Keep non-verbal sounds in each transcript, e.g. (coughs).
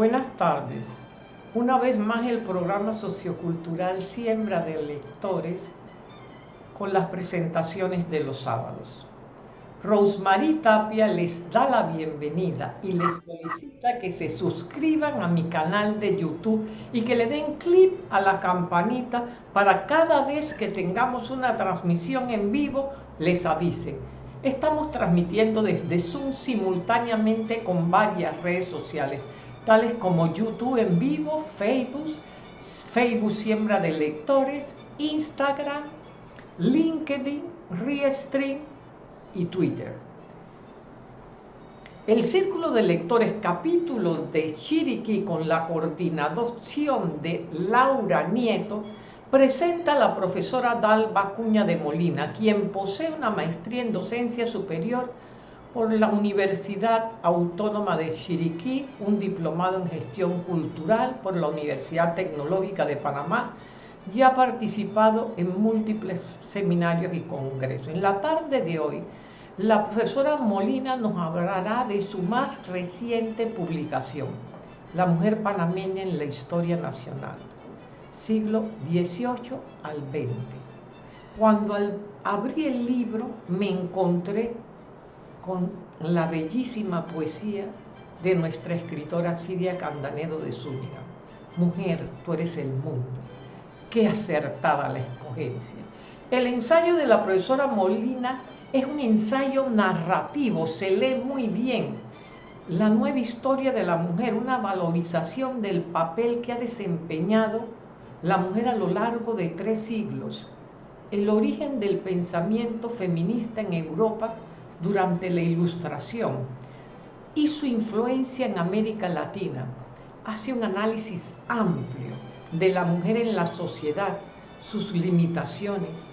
Buenas tardes. Una vez más el programa sociocultural Siembra de Lectores con las presentaciones de los sábados. Rosemary Tapia les da la bienvenida y les solicita que se suscriban a mi canal de YouTube y que le den clic a la campanita para cada vez que tengamos una transmisión en vivo les avisen. Estamos transmitiendo desde Zoom simultáneamente con varias redes sociales tales como YouTube en vivo, Facebook, Facebook Siembra de Lectores, Instagram, LinkedIn, Restream y Twitter. El Círculo de Lectores capítulo de Chiriquí con la coordinación de Laura Nieto presenta a la profesora Dalba Cuña de Molina, quien posee una maestría en docencia superior por la Universidad Autónoma de Chiriquí, un diplomado en gestión cultural por la Universidad Tecnológica de Panamá y ha participado en múltiples seminarios y congresos. En la tarde de hoy, la profesora Molina nos hablará de su más reciente publicación, La mujer panameña en la historia nacional, siglo XVIII al XX. Cuando abrí el libro me encontré con la bellísima poesía de nuestra escritora Silvia Candanedo de Zúñiga. Mujer, tú eres el mundo. Qué acertada la escogencia. El ensayo de la profesora Molina es un ensayo narrativo, se lee muy bien. La nueva historia de la mujer, una valorización del papel que ha desempeñado la mujer a lo largo de tres siglos. El origen del pensamiento feminista en Europa durante la Ilustración y su influencia en América Latina. Hace un análisis amplio de la mujer en la sociedad, sus limitaciones,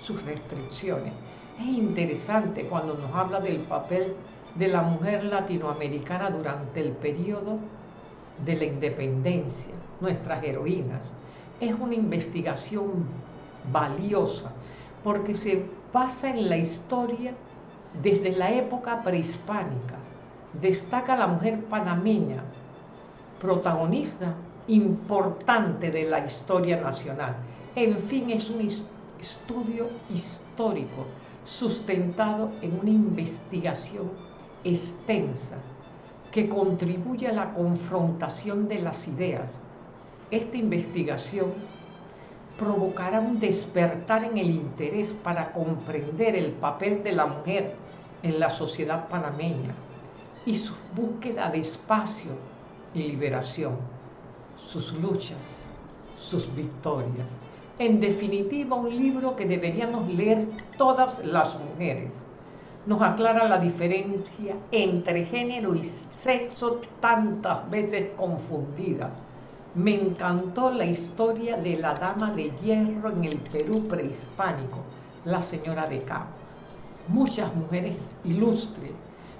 sus restricciones. Es interesante cuando nos habla del papel de la mujer latinoamericana durante el periodo de la independencia, nuestras heroínas. Es una investigación valiosa porque se basa en la historia desde la época prehispánica destaca la mujer panameña, protagonista importante de la historia nacional. En fin, es un estudio histórico sustentado en una investigación extensa que contribuye a la confrontación de las ideas. Esta investigación provocará un despertar en el interés para comprender el papel de la mujer en la sociedad panameña y su búsqueda de espacio y liberación, sus luchas, sus victorias. En definitiva, un libro que deberíamos leer todas las mujeres. Nos aclara la diferencia entre género y sexo tantas veces confundida me encantó la historia de la dama de hierro en el Perú prehispánico, la señora de Cabo. Muchas mujeres ilustres,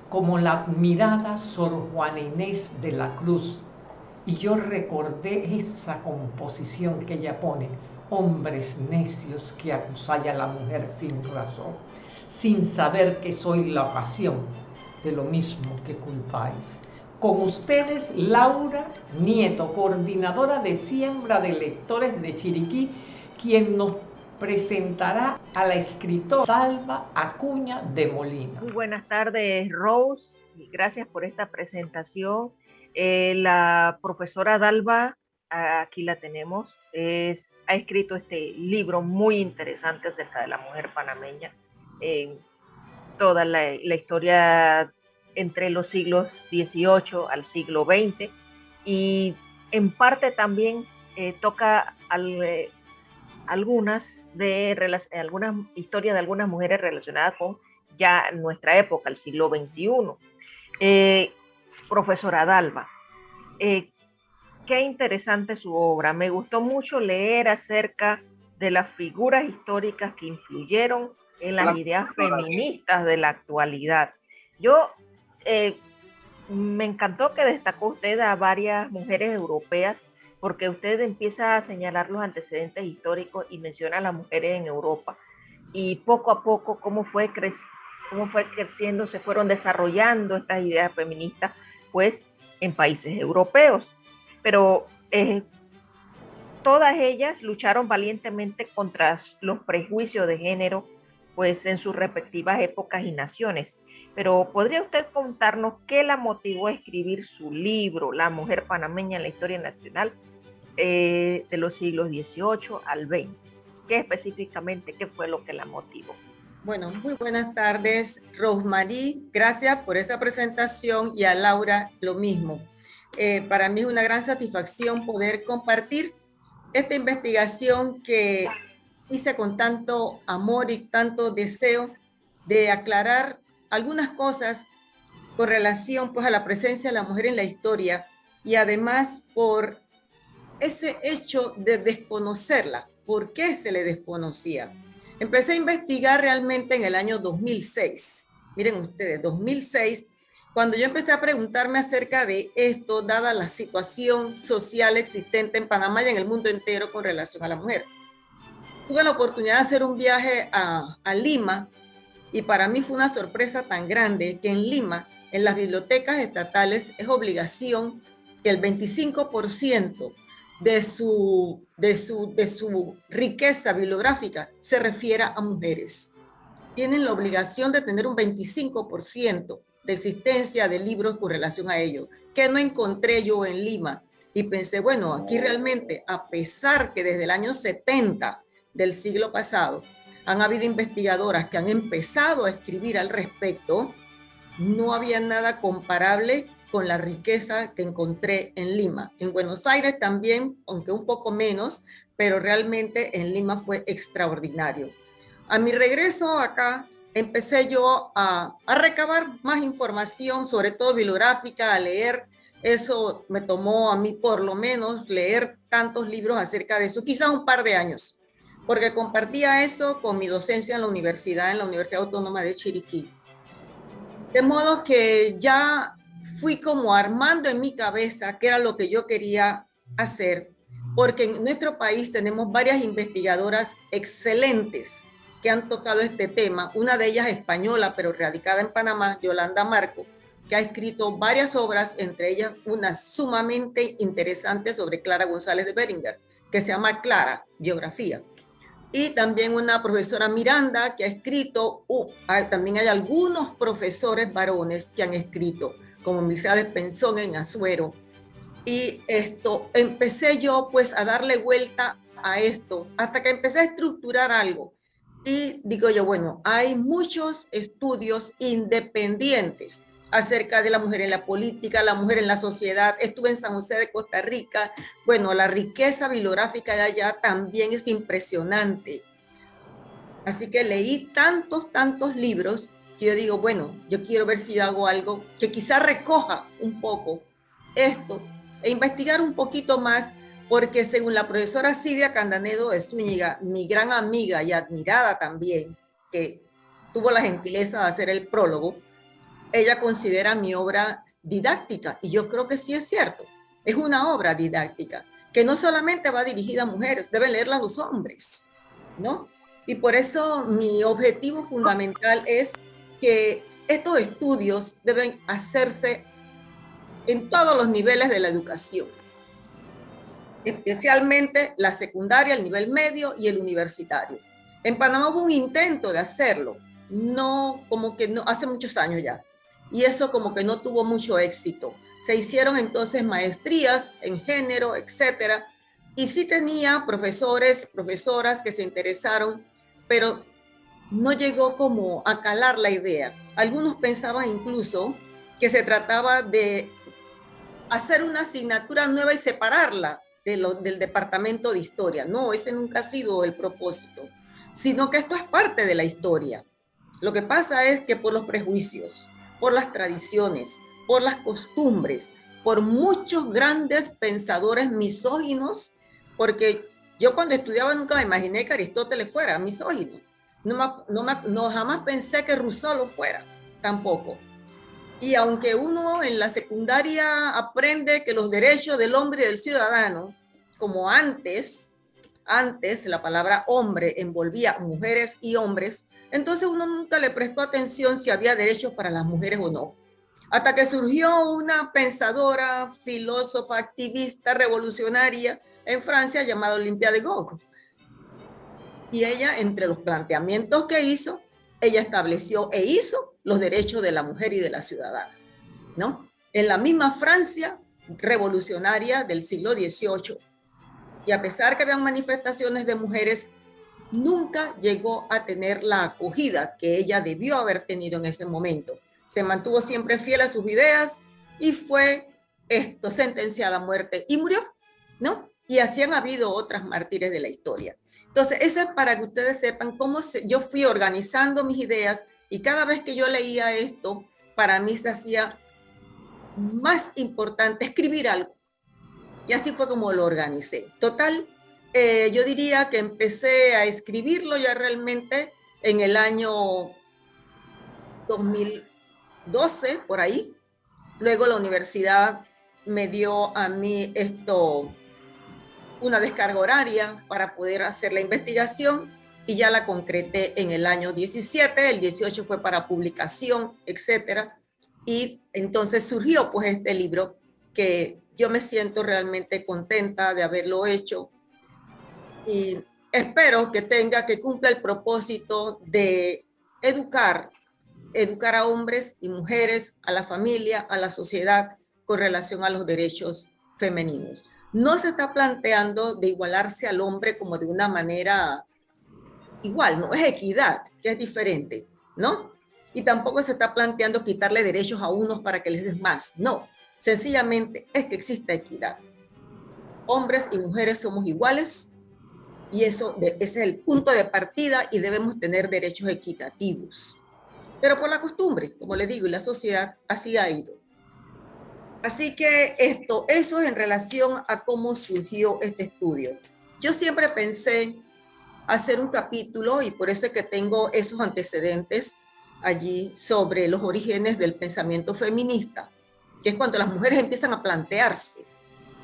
como la admirada Sor Juana Inés de la Cruz. Y yo recordé esa composición que ella pone, hombres necios que acusáis a la mujer sin razón, sin saber que soy la ocasión de lo mismo que culpáis. Con ustedes, Laura Nieto, coordinadora de siembra de lectores de Chiriquí, quien nos presentará a la escritora Dalva Acuña de Molina. Muy buenas tardes, Rose. Gracias por esta presentación. Eh, la profesora Dalva, aquí la tenemos, es, ha escrito este libro muy interesante acerca de la mujer panameña. en toda la, historia entre los siglos XVIII al siglo XX y en parte también eh, toca eh, algunas, de, algunas historias de algunas mujeres relacionadas con ya nuestra época, el siglo XXI. Eh, profesora Dalva, qué interesante su obra. Me gustó mucho leer acerca de las figuras históricas que influyeron en las ideas feministas de la actualidad. Yo eh, me encantó que destacó usted a varias mujeres europeas porque usted empieza a señalar los antecedentes históricos y menciona a las mujeres en Europa y poco a poco cómo fue, cómo fue creciendo, se fueron desarrollando estas ideas feministas, pues en países europeos. Pero eh, todas ellas lucharon valientemente contra los prejuicios de género, pues en sus respectivas épocas y naciones. Pero ¿podría usted contarnos qué la motivó a escribir su libro, La mujer panameña en la historia nacional eh, de los siglos XVIII al XX? ¿Qué específicamente, qué fue lo que la motivó? Bueno, muy buenas tardes, Rosemary. Gracias por esa presentación y a Laura lo mismo. Eh, para mí es una gran satisfacción poder compartir esta investigación que hice con tanto amor y tanto deseo de aclarar algunas cosas con relación pues, a la presencia de la mujer en la historia y además por ese hecho de desconocerla. ¿Por qué se le desconocía? Empecé a investigar realmente en el año 2006. Miren ustedes, 2006, cuando yo empecé a preguntarme acerca de esto, dada la situación social existente en Panamá y en el mundo entero con relación a la mujer. Tuve la oportunidad de hacer un viaje a, a Lima y para mí fue una sorpresa tan grande que en Lima, en las bibliotecas estatales, es obligación que el 25% de su, de, su, de su riqueza bibliográfica se refiera a mujeres. Tienen la obligación de tener un 25% de existencia de libros con relación a ello, que no encontré yo en Lima. Y pensé, bueno, aquí realmente, a pesar que desde el año 70 del siglo pasado han habido investigadoras que han empezado a escribir al respecto, no había nada comparable con la riqueza que encontré en Lima. En Buenos Aires también, aunque un poco menos, pero realmente en Lima fue extraordinario. A mi regreso acá, empecé yo a, a recabar más información, sobre todo bibliográfica, a leer. Eso me tomó a mí por lo menos leer tantos libros acerca de eso, quizás un par de años, porque compartía eso con mi docencia en la universidad, en la Universidad Autónoma de Chiriquí. De modo que ya fui como armando en mi cabeza qué era lo que yo quería hacer, porque en nuestro país tenemos varias investigadoras excelentes que han tocado este tema, una de ellas española, pero radicada en Panamá, Yolanda Marco, que ha escrito varias obras, entre ellas una sumamente interesante sobre Clara González de Beringer, que se llama Clara, biografía. Y también una profesora Miranda que ha escrito, uh, también hay algunos profesores varones que han escrito como de Pensón en Azuero. Y esto, empecé yo pues a darle vuelta a esto, hasta que empecé a estructurar algo. Y digo yo, bueno, hay muchos estudios independientes acerca de la mujer en la política, la mujer en la sociedad. Estuve en San José de Costa Rica. Bueno, la riqueza bibliográfica de allá también es impresionante. Así que leí tantos, tantos libros que yo digo, bueno, yo quiero ver si yo hago algo que quizá recoja un poco esto e investigar un poquito más, porque según la profesora Sidia Candanedo de Zúñiga, mi gran amiga y admirada también, que tuvo la gentileza de hacer el prólogo, ella considera mi obra didáctica, y yo creo que sí es cierto, es una obra didáctica, que no solamente va dirigida a mujeres, deben leerla los hombres, ¿no? Y por eso mi objetivo fundamental es que estos estudios deben hacerse en todos los niveles de la educación, especialmente la secundaria, el nivel medio y el universitario. En Panamá hubo un intento de hacerlo, no como que no, hace muchos años ya, y eso como que no tuvo mucho éxito. Se hicieron entonces maestrías en género, etcétera, y sí tenía profesores, profesoras que se interesaron, pero no llegó como a calar la idea. Algunos pensaban incluso que se trataba de hacer una asignatura nueva y separarla del departamento de historia. No, ese nunca ha sido el propósito, sino que esto es parte de la historia. Lo que pasa es que por los prejuicios, por las tradiciones, por las costumbres, por muchos grandes pensadores misóginos, porque yo cuando estudiaba nunca me imaginé que Aristóteles fuera misógino no, no, jamás pensé que Rousseau lo fuera, tampoco. Y aunque uno en la secundaria aprende que los derechos del hombre y del ciudadano, como antes, antes la palabra hombre envolvía mujeres y hombres, entonces uno nunca le prestó atención si había derechos para las mujeres o no. Hasta que surgió una pensadora, filósofa, activista, revolucionaria en Francia llamada Olimpia de Gaulle. Y ella, entre los planteamientos que hizo, ella estableció e hizo los derechos de la mujer y de la ciudadana, ¿no? En la misma Francia revolucionaria del siglo XVIII. Y a pesar que habían manifestaciones de mujeres, nunca llegó a tener la acogida que ella debió haber tenido en ese momento. Se mantuvo siempre fiel a sus ideas y fue esto, sentenciada a muerte y murió, ¿no? Y así han habido otras mártires de la historia. Entonces, eso es para que ustedes sepan cómo yo fui organizando mis ideas y cada vez que yo leía esto, para mí se hacía más importante escribir algo. Y así fue como lo organicé. Total, eh, yo diría que empecé a escribirlo ya realmente en el año 2012, por ahí. Luego la universidad me dio a mí esto, una descarga horaria para poder hacer la investigación y ya la concreté en el año 17, el 18 fue para publicación, etcétera. Y entonces surgió pues este libro que yo me siento realmente contenta de haberlo hecho y espero que tenga, que cumpla el propósito de educar, educar a hombres y mujeres, a la familia, a la sociedad con relación a los derechos femeninos. No se está planteando de igualarse al hombre como de una manera igual, no es equidad, que es diferente, ¿no? y tampoco se está planteando quitarle derechos a unos para que les des más. No, sencillamente es que exista equidad. Hombres y mujeres somos iguales y eso ese es el punto de partida y debemos tener derechos equitativos. Pero por la costumbre, como les digo, y la sociedad así ha ido. Así que esto, eso es en relación a cómo surgió este estudio. Yo siempre pensé hacer un capítulo y por eso es que tengo esos antecedentes allí sobre los orígenes del pensamiento feminista, que es cuando las mujeres empiezan a plantearse,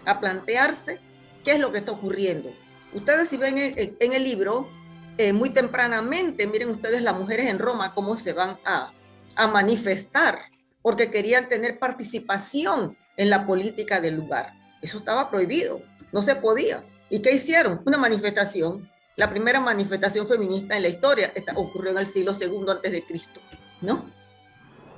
a plantearse qué es lo que está ocurriendo. Ustedes si ven en, el libro, eh, muy tempranamente, miren ustedes las mujeres en Roma, cómo se van a, a manifestar, porque querían tener participación en la política del lugar. Eso estaba prohibido, no se podía. ¿Y qué hicieron? Una manifestación la primera manifestación feminista en la historia ocurrió en el siglo II antes de Cristo, ¿no?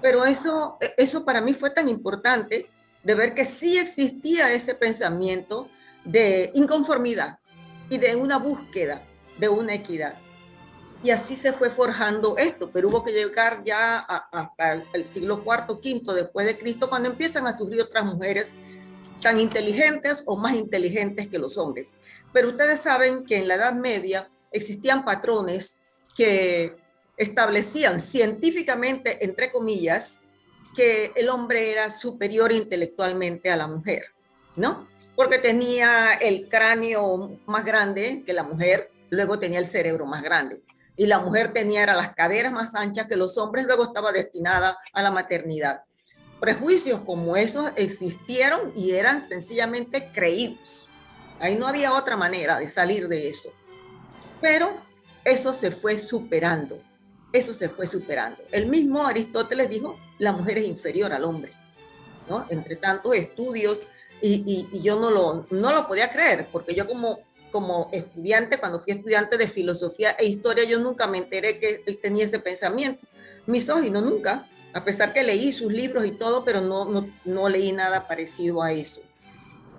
Pero eso, eso para mí fue tan importante de ver que sí existía ese pensamiento de inconformidad y de una búsqueda de una equidad. Y así se fue forjando esto, pero hubo que llegar ya hasta el siglo IV, V después de Cristo, cuando empiezan a surgir otras mujeres tan inteligentes o más inteligentes que los hombres. Pero ustedes saben que en la Edad Media existían patrones que establecían científicamente, entre comillas, que el hombre era superior intelectualmente a la mujer, ¿no? Porque tenía el cráneo más grande que la mujer, luego tenía el cerebro más grande. Y la mujer tenía las caderas más anchas que los hombres, luego estaba destinada a la maternidad. Prejuicios como esos existieron y eran sencillamente creídos. Ahí no había otra manera de salir de eso. Pero eso se fue superando. Eso se fue superando. El mismo Aristóteles dijo, la mujer es inferior al hombre. ¿no? Entre tantos estudios, y, yo no lo, no lo podía creer, porque yo como, como estudiante, cuando fui estudiante de filosofía e historia, yo nunca me enteré que él tenía ese pensamiento. Misógino, nunca, a pesar que leí sus libros y todo, pero no, no, no leí nada parecido a eso.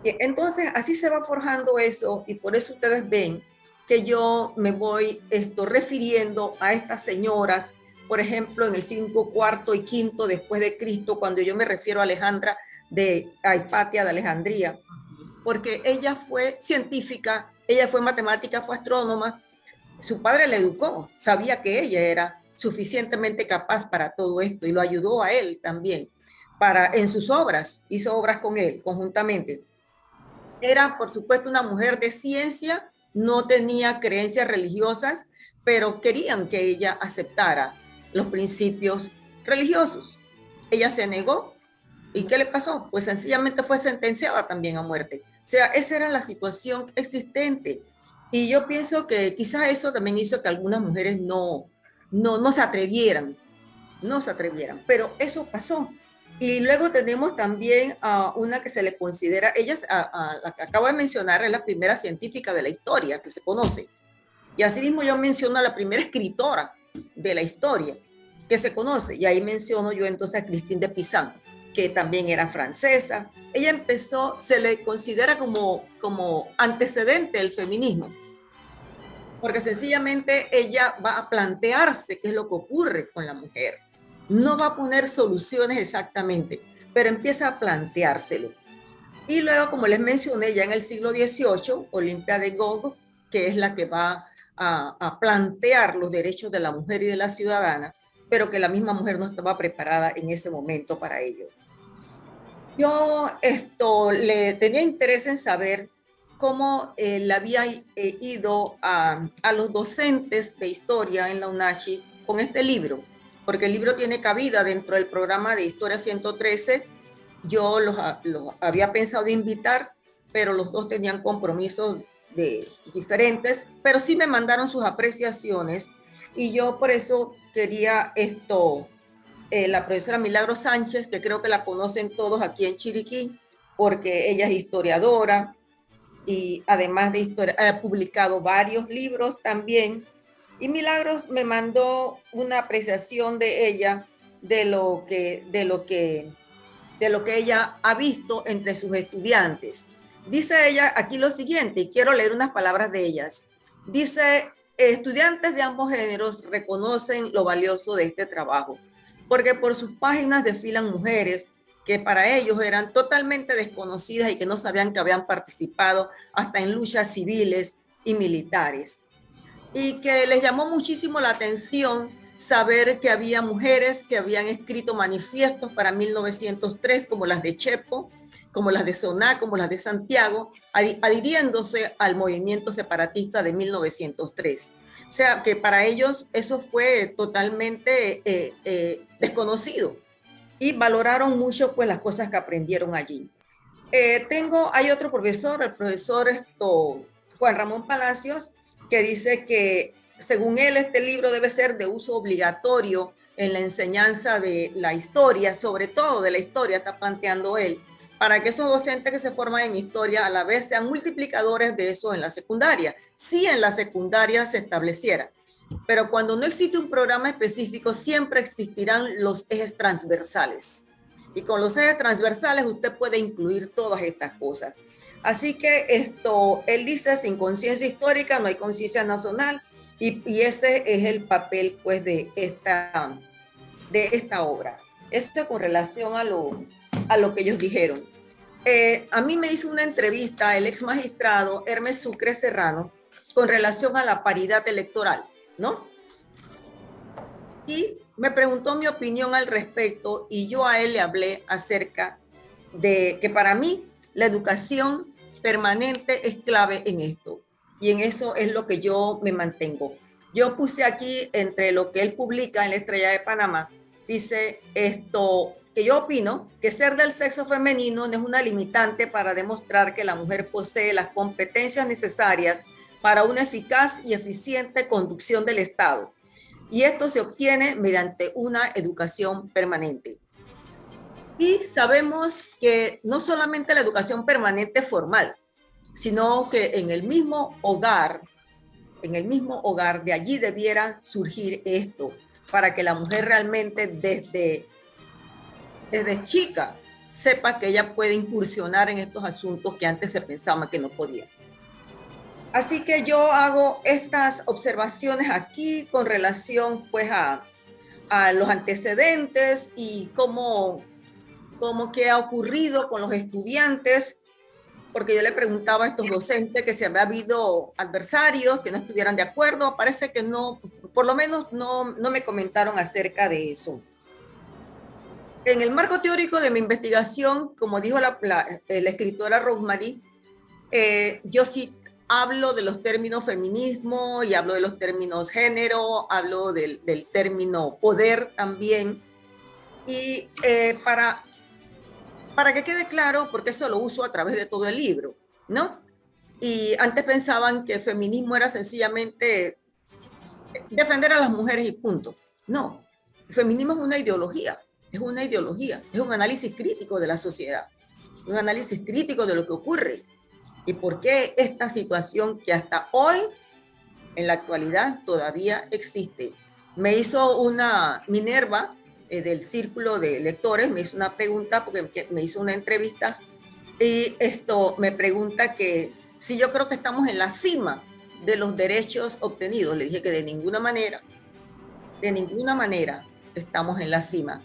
Entonces, así se va forjando eso y por eso ustedes ven que yo me voy esto, refiriendo a estas señoras, por ejemplo, en el 5, cuarto y quinto después de Cristo, cuando yo me refiero a Alejandra de Hipatia de Alejandría, porque ella fue científica, ella fue matemática, fue astrónoma, su padre la educó, sabía que ella era suficientemente capaz para todo esto y lo ayudó a él también para en sus obras, hizo obras con él conjuntamente. Era, por supuesto, una mujer de ciencia, no tenía creencias religiosas, pero querían que ella aceptara los principios religiosos. Ella se negó. ¿Y qué le pasó? Pues sencillamente fue sentenciada también a muerte. O sea, esa era la situación existente. Y yo pienso que quizás eso también hizo que algunas mujeres no, no, no se atrevieran, no se atrevieran. Pero eso pasó. Y luego tenemos también a una que se le considera, ella a, la que acabo de mencionar, es la primera científica de la historia que se conoce. Y asimismo yo menciono a la primera escritora de la historia que se conoce. Y ahí menciono yo entonces a Christine de Pizan, que también era francesa. Ella empezó, se le considera como, como antecedente del feminismo, porque sencillamente ella va a plantearse qué es lo que ocurre con la mujer no va a poner soluciones exactamente, pero empieza a planteárselo. Y luego, como les mencioné, ya en el siglo XVIII, Olimpia de Gog, que es la que va a, plantear los derechos de la mujer y de la ciudadana, pero que la misma mujer no estaba preparada en ese momento para ello. Yo esto le tenía interés en saber cómo eh, le había eh, ido a, a, los docentes de historia en la UNACHI con este libro porque el libro tiene cabida dentro del programa de Historia 113. Yo los, había pensado invitar, pero los dos tenían compromisos de, diferentes, pero sí me mandaron sus apreciaciones y yo por eso quería esto, eh, la profesora Milagro Sánchez, que creo que la conocen todos aquí en Chiriquí, porque ella es historiadora y además de historia, ha publicado varios libros también y Milagros me mandó una apreciación de ella de lo que, de lo que, de lo que ella ha visto entre sus estudiantes. Dice ella aquí lo siguiente, y quiero leer unas palabras de ellas. Dice, estudiantes de ambos géneros reconocen lo valioso de este trabajo, porque por sus páginas desfilan mujeres que para ellos eran totalmente desconocidas y que no sabían que habían participado hasta en luchas civiles y militares y que les llamó muchísimo la atención saber que había mujeres que habían escrito manifiestos para 1903, como las de Chepo, como las de Soná, como las de Santiago, adhiriéndose al movimiento separatista de 1903. Sea, que para ellos eso fue totalmente eh, eh, desconocido y valoraron mucho pues las cosas que aprendieron allí. Eh, tengo, hay otro profesor, el profesor Juan Ramón Palacios, que dice que según él este libro debe ser de uso obligatorio en la enseñanza de la historia, sobre todo de la historia, está planteando él, para que esos docentes que se forman en historia a la vez sean multiplicadores de eso en la secundaria, si en la secundaria se estableciera. Pero cuando no existe un programa específico, siempre existirán los ejes transversales. Y con los ejes transversales usted puede incluir todas estas cosas. Así que esto, él dice, sin conciencia histórica no hay conciencia nacional y, ese es el papel pues de esta, de esta obra. Esto con relación a lo, a lo que ellos dijeron. Eh, a mí me hizo una entrevista el ex magistrado Hermes Sucre Serrano con relación a la paridad electoral, ¿no? Y me preguntó mi opinión al respecto y yo a él le hablé acerca de que para mí la educación permanente es clave en esto. Y en eso es lo que yo me mantengo. Yo puse aquí entre lo que él publica en la Estrella de Panamá, dice esto, que yo opino que ser del sexo femenino no es una limitante para demostrar que la mujer posee las competencias necesarias para una eficaz y eficiente conducción del Estado. Y esto se obtiene mediante una educación permanente. Y sabemos que no solamente la educación permanente formal, sino que en el mismo hogar, en el mismo hogar, de allí debiera surgir esto, para que la mujer realmente desde, desde chica sepa que ella puede incursionar en estos asuntos que antes se pensaba que no podía. Así que yo hago estas observaciones aquí con relación pues a, los antecedentes y cómo cómo qué ha ocurrido con los estudiantes, porque yo le preguntaba a estos docentes que si había habido adversarios que no estuvieran de acuerdo, parece que no, por lo menos no, no me comentaron acerca de eso. En el marco teórico de mi investigación, como dijo la, la, escritora Rosemary, eh, yo sí hablo de los términos feminismo y hablo de los términos género, hablo del, del término poder también. Y eh, para para que quede claro, porque eso lo uso a través de todo el libro, ¿no? Y antes pensaban que el feminismo era sencillamente defender a las mujeres y punto. No, el feminismo es una ideología es una ideología, es un análisis crítico de la sociedad, un análisis crítico de lo que ocurre y por qué esta situación que hasta hoy, en la actualidad, todavía existe. Me hizo una Minerva eh, del círculo de lectores, me hizo una pregunta porque me hizo una entrevista y esto me pregunta que si yo creo que estamos en la cima de los derechos obtenidos. Le dije que de ninguna manera, de ninguna manera estamos en la cima.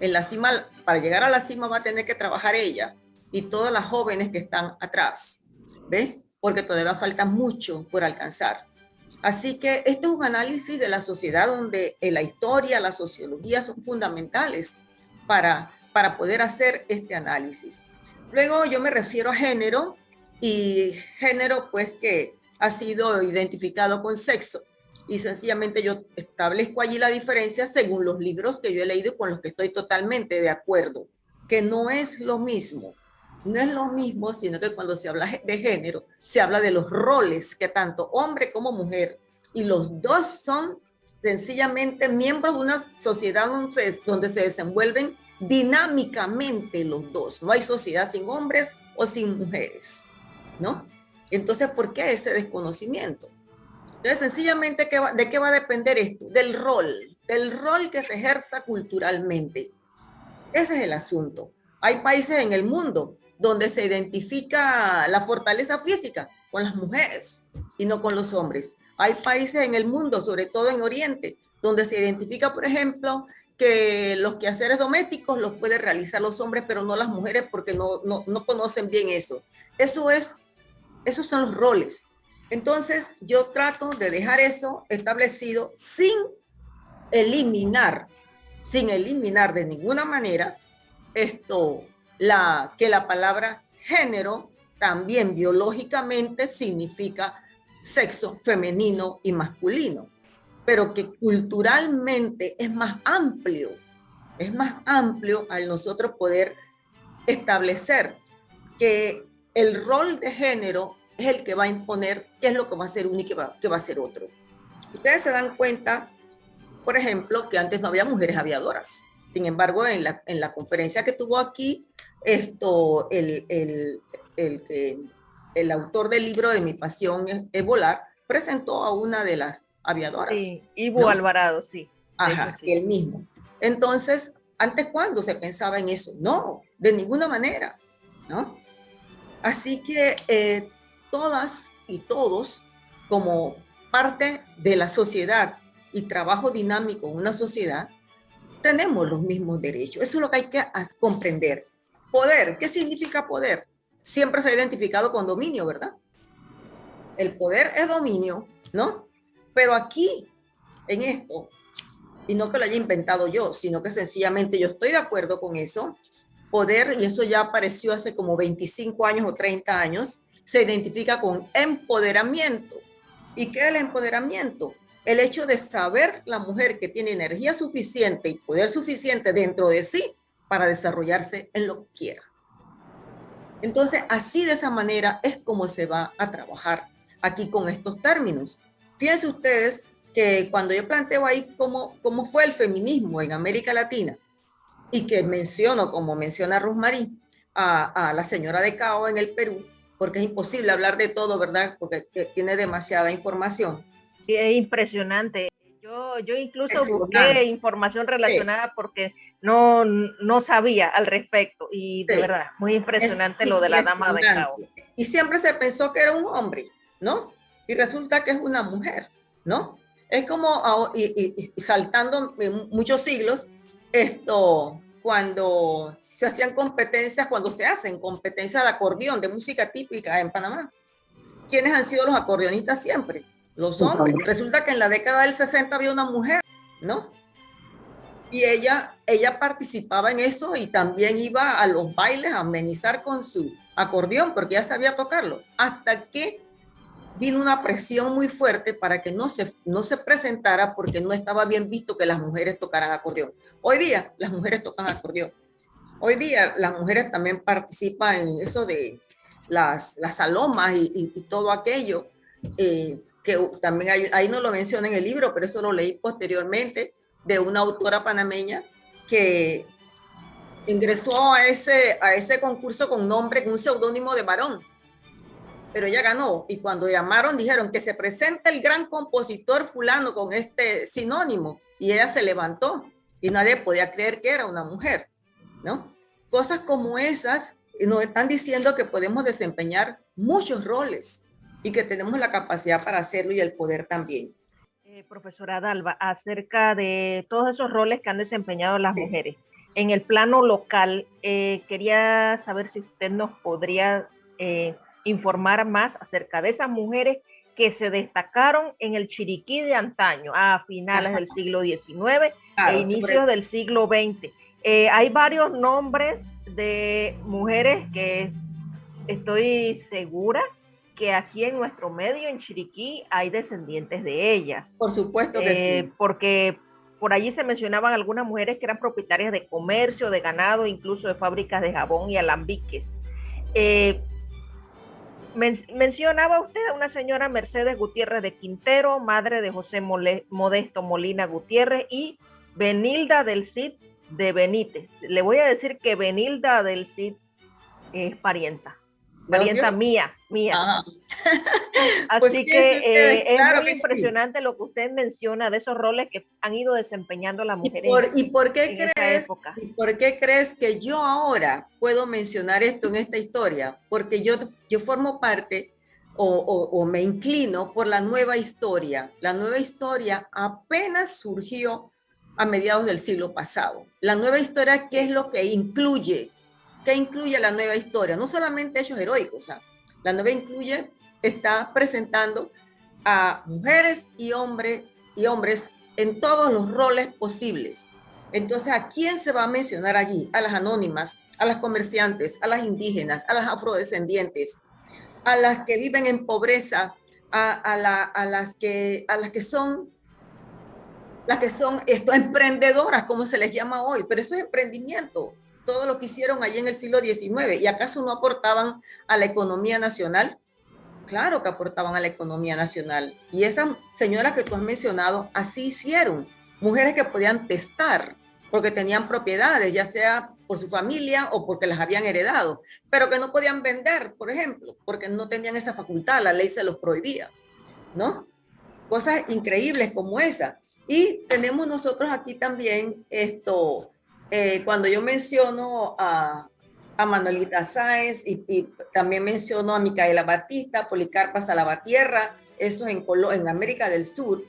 En la cima, para llegar a la cima va a tener que trabajar ella y todas las jóvenes que están atrás. ¿Ves? Porque todavía falta mucho por alcanzar. Así que este es un análisis de la sociedad donde la historia, la sociología son fundamentales para, para poder hacer este análisis. Luego yo me refiero a género y género pues que ha sido identificado con sexo y sencillamente yo establezco allí la diferencia según los libros que yo he leído y con los que estoy totalmente de acuerdo, que no es lo mismo, no es lo mismo, sino que cuando se habla de género, se habla de los roles que tanto hombre como mujer, y los dos son sencillamente miembros de una sociedad donde se desenvuelven dinámicamente los dos. No hay sociedad sin hombres o sin mujeres, ¿no? Entonces, ¿por qué ese desconocimiento? Entonces, sencillamente, ¿de qué va a depender esto? Del rol, del rol que se ejerza culturalmente. Ese es el asunto. Hay países en el mundo donde se identifica la fortaleza física con las mujeres y no con los hombres. Hay países en el mundo, sobre todo en Oriente, donde se identifica, por ejemplo, que los quehaceres domésticos los pueden realizar los hombres, pero no las mujeres porque no, no, no conocen bien eso. Eso es esos son los roles. Entonces, yo trato de dejar eso establecido sin eliminar, sin eliminar de ninguna manera esto, la, que la palabra género también biológicamente significa sexo femenino y masculino, pero que culturalmente es más amplio, es más amplio al nosotros poder establecer que el rol de género es el que va a imponer qué es lo que va a ser uno y qué va, va a ser otro. Ustedes se dan cuenta, por ejemplo, que antes no había mujeres aviadoras. Sin embargo, en la, en la conferencia que tuvo aquí, esto, el, el, el, el autor del libro de Mi pasión es, volar, presentó a una de las aviadoras. Sí, Ivo Alvarado, sí. Ajá, sí. el mismo. Entonces, ¿antes cuándo se pensaba en eso? No, de ninguna manera, ¿no? Así que eh, todas y todos, como parte de la sociedad y trabajo dinámico en una sociedad, tenemos los mismos derechos. Eso es lo que hay que comprender. Poder, ¿qué significa poder? Siempre se ha identificado con dominio, ¿verdad? El poder es dominio, ¿no? Pero aquí, en esto, y no que lo haya inventado yo, sino que sencillamente yo estoy de acuerdo con eso, poder, y eso ya apareció hace como 25 años o 30 años, se identifica con empoderamiento. ¿Y qué es el empoderamiento? El hecho de saber la mujer que tiene energía suficiente y poder suficiente dentro de sí para desarrollarse en lo que quiera. Entonces, así de esa manera es como se va a trabajar aquí con estos términos. Fíjense ustedes que cuando yo planteo ahí cómo, cómo fue el feminismo en América Latina, y que menciono, como menciona Rosmarie, a, a la señora de Cao en el Perú, porque es imposible hablar de todo, ¿verdad? Porque tiene demasiada información. Sí, es impresionante. Yo, yo incluso busqué información relacionada porque no, no sabía al respecto y de verdad, muy impresionante lo de la dama de Cao. Y siempre se pensó que era un hombre, ¿no? Y resulta que es una mujer, ¿no? Es como, y, y saltando muchos siglos, esto, cuando se hacían competencias, cuando se hacen competencias de acordeón, de música típica en Panamá. ¿Quiénes han sido los acordeonistas siempre? Los hombres. Resulta que en la década del 60 había una mujer, ¿no? Y ella, ella participaba en eso y también iba a los bailes a amenizar con su acordeón porque ya sabía tocarlo. Hasta que vino una presión muy fuerte para que no se, no se presentara porque no estaba bien visto que las mujeres tocaran acordeón. Hoy día las mujeres tocan acordeón. Hoy día las mujeres también participan en eso de las, las salomas y, todo aquello, eh, que también hay, ahí no lo menciona en el libro, pero eso lo leí posteriormente de una autora panameña que ingresó a ese, a ese concurso con nombre, con un seudónimo de varón. Pero ella ganó y cuando llamaron dijeron que se presenta el gran compositor fulano con este sinónimo y ella se levantó y nadie podía creer que era una mujer, ¿no? Cosas como esas nos están diciendo que podemos desempeñar muchos roles y que tenemos la capacidad para hacerlo y el poder también. Eh, profesora Dalva, acerca de todos esos roles que han desempeñado las mujeres. En el plano local, eh, quería saber si usted nos podría eh, informar más acerca de esas mujeres que se destacaron en el Chiriquí de antaño, a finales del (laughs) siglo XIX e inicios del siglo XX. Hay varios nombres de mujeres que estoy segura que aquí en nuestro medio, en Chiriquí, hay descendientes de ellas. Por supuesto que sí. Eh, porque por allí se mencionaban algunas mujeres que eran propietarias de comercio, de ganado, incluso de fábricas de jabón y alambiques. Eh, mencionaba usted a una señora Mercedes Gutiérrez de Quintero, madre de José Modesto Molina Gutiérrez y Benilda del Cid de Benítez. Le voy a decir que Benilda del Cid es parienta parienta mía, mía. Ah. (laughs) Pues Así que eh, es muy impresionante lo que usted menciona de esos roles que han ido desempeñando las mujeres. ¿Y por, qué crees, por qué crees que yo ahora puedo mencionar esto en esta historia? Porque yo, yo formo parte o, o me inclino por la nueva historia. La nueva historia apenas surgió a mediados del siglo pasado. La nueva historia, ¿qué es lo que incluye? ¿Qué incluye la nueva historia? No solamente hechos heroicos, la nueva incluye, está presentando a mujeres y, hombres y hombres en todos los roles posibles. Entonces, ¿a quién se va a mencionar allí? A las anónimas, a las comerciantes, a las indígenas, a las afrodescendientes, a las que viven en pobreza, a, las, que, a las que son las que son esto, emprendedoras, como se les llama hoy, pero eso es emprendimiento todo lo que hicieron allí en el siglo XIX. ¿Y acaso no aportaban a la economía nacional? Claro que aportaban a la economía nacional. Y esas señoras que tú has mencionado, así hicieron. Mujeres que podían testar porque tenían propiedades, ya sea por su familia o porque las habían heredado, pero que no podían vender, por ejemplo, porque no tenían esa facultad, la ley se los prohibía, ¿no? Cosas increíbles como esa. Y tenemos nosotros aquí también esto, eh, cuando yo menciono a, a Manuelita Sáenz y, también menciono a Micaela Batista, Policarpa Salavatierra, eso en, en América del Sur,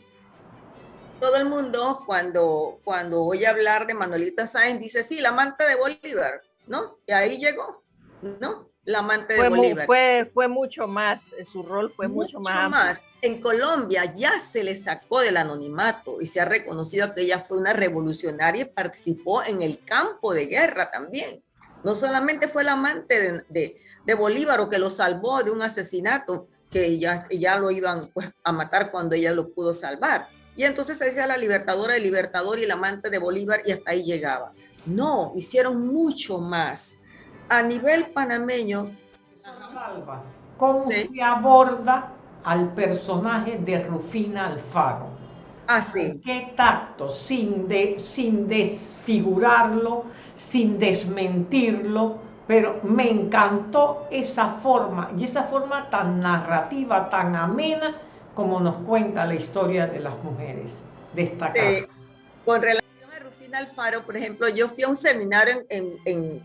todo el mundo cuando, cuando oye hablar de Manuelita Sáenz dice, sí, la amante de Bolívar, ¿no? Y ahí llegó, ¿no? La amante de Bolívar. fue, fue mucho más, eh, su rol fue mucho, mucho más. más. En Colombia ya se le sacó del anonimato y se ha reconocido que ella fue una revolucionaria y participó en el campo de guerra también. No solamente fue la amante de, de, Bolívar o que lo salvó de un asesinato que ya, ya lo iban pues, a matar cuando ella lo pudo salvar. Y entonces se decía la libertadora, el libertador y la amante de Bolívar y hasta ahí llegaba. No, hicieron mucho más. A nivel panameño... ¿Cómo se aborda al personaje de Rufina Alfaro. Así. Ah, Qué tacto, sin, de, sin desfigurarlo, sin desmentirlo, pero me encantó esa forma y esa forma tan narrativa, tan amena como nos cuenta la historia de las mujeres destacadas. Eh, con relación a Rufina Alfaro, por ejemplo, yo fui a un seminario en, en, en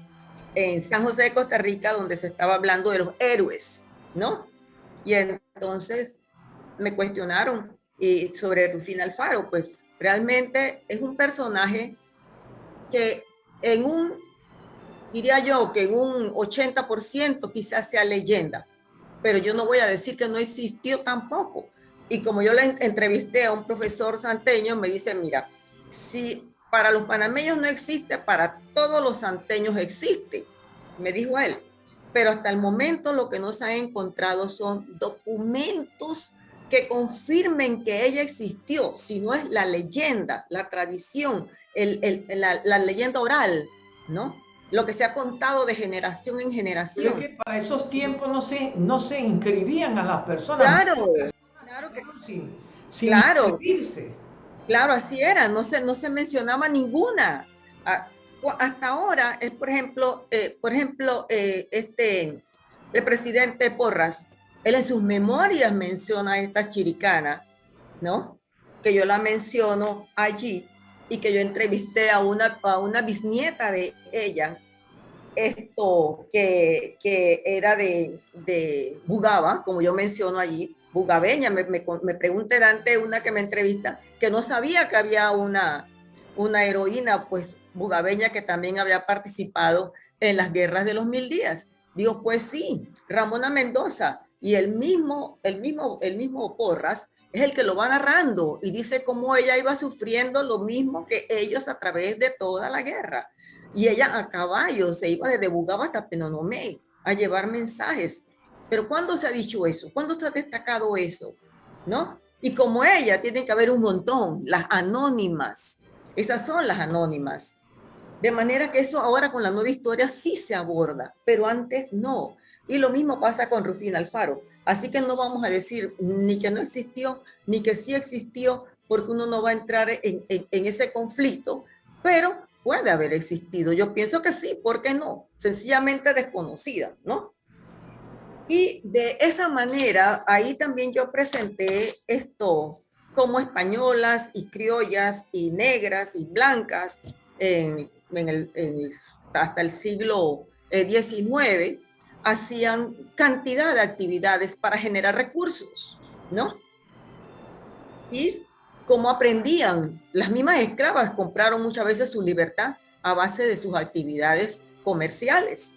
San José de Costa Rica donde se estaba hablando de los héroes, ¿no? Y entonces me cuestionaron y sobre Rufina Alfaro, pues realmente es un personaje que en un, diría yo, que en un 80% quizás sea leyenda, pero yo no voy a decir que no existió tampoco. Y como yo le entrevisté a un profesor santeño, me dice, mira, si para los panameños no existe, para todos los santeños existe, me dijo él pero hasta el momento lo que no se ha encontrado son documentos que confirmen que ella existió, si no es la leyenda, la tradición, la, leyenda oral, ¿no? Lo que se ha contado de generación en generación. que para esos tiempos no se, no se inscribían a las personas. Claro, claro que sin, sin claro, Claro, así era, no se, no se mencionaba ninguna hasta ahora es, por ejemplo, eh, por ejemplo, eh, este, el presidente Porras, él en sus memorias menciona a esta chiricana, ¿no? Que yo la menciono allí y que yo entrevisté a una, a una bisnieta de ella, esto que, que era de, de Bugaba, como yo menciono allí, bugabeña, me, me, me pregunté antes una que me entrevista, que no sabía que había una, una heroína, pues bugabeña que también había participado en las guerras de los mil días. Digo, pues sí, Ramona Mendoza y el mismo, el mismo, el mismo Porras es el que lo va narrando y dice cómo ella iba sufriendo lo mismo que ellos a través de toda la guerra. Y ella a caballo se iba desde Bugaba hasta Penonomé a llevar mensajes. Pero ¿cuándo se ha dicho eso? ¿Cuándo se ha destacado eso? ¿No? Y como ella, tiene que haber un montón, las anónimas. Esas son las anónimas. De manera que eso ahora con la nueva historia sí se aborda, pero antes no. Y lo mismo pasa con Rufina Alfaro. Así que no vamos a decir ni que no existió, ni que sí existió, porque uno no va a entrar en, ese conflicto, pero puede haber existido. Yo pienso que sí, ¿por qué no? Sencillamente desconocida, ¿no? Y de esa manera, ahí también yo presenté esto como españolas y criollas y negras y blancas en, hasta el siglo XIX, eh, hacían cantidad de actividades para generar recursos, ¿no? Y cómo aprendían, las mismas esclavas compraron muchas veces su libertad a base de sus actividades comerciales,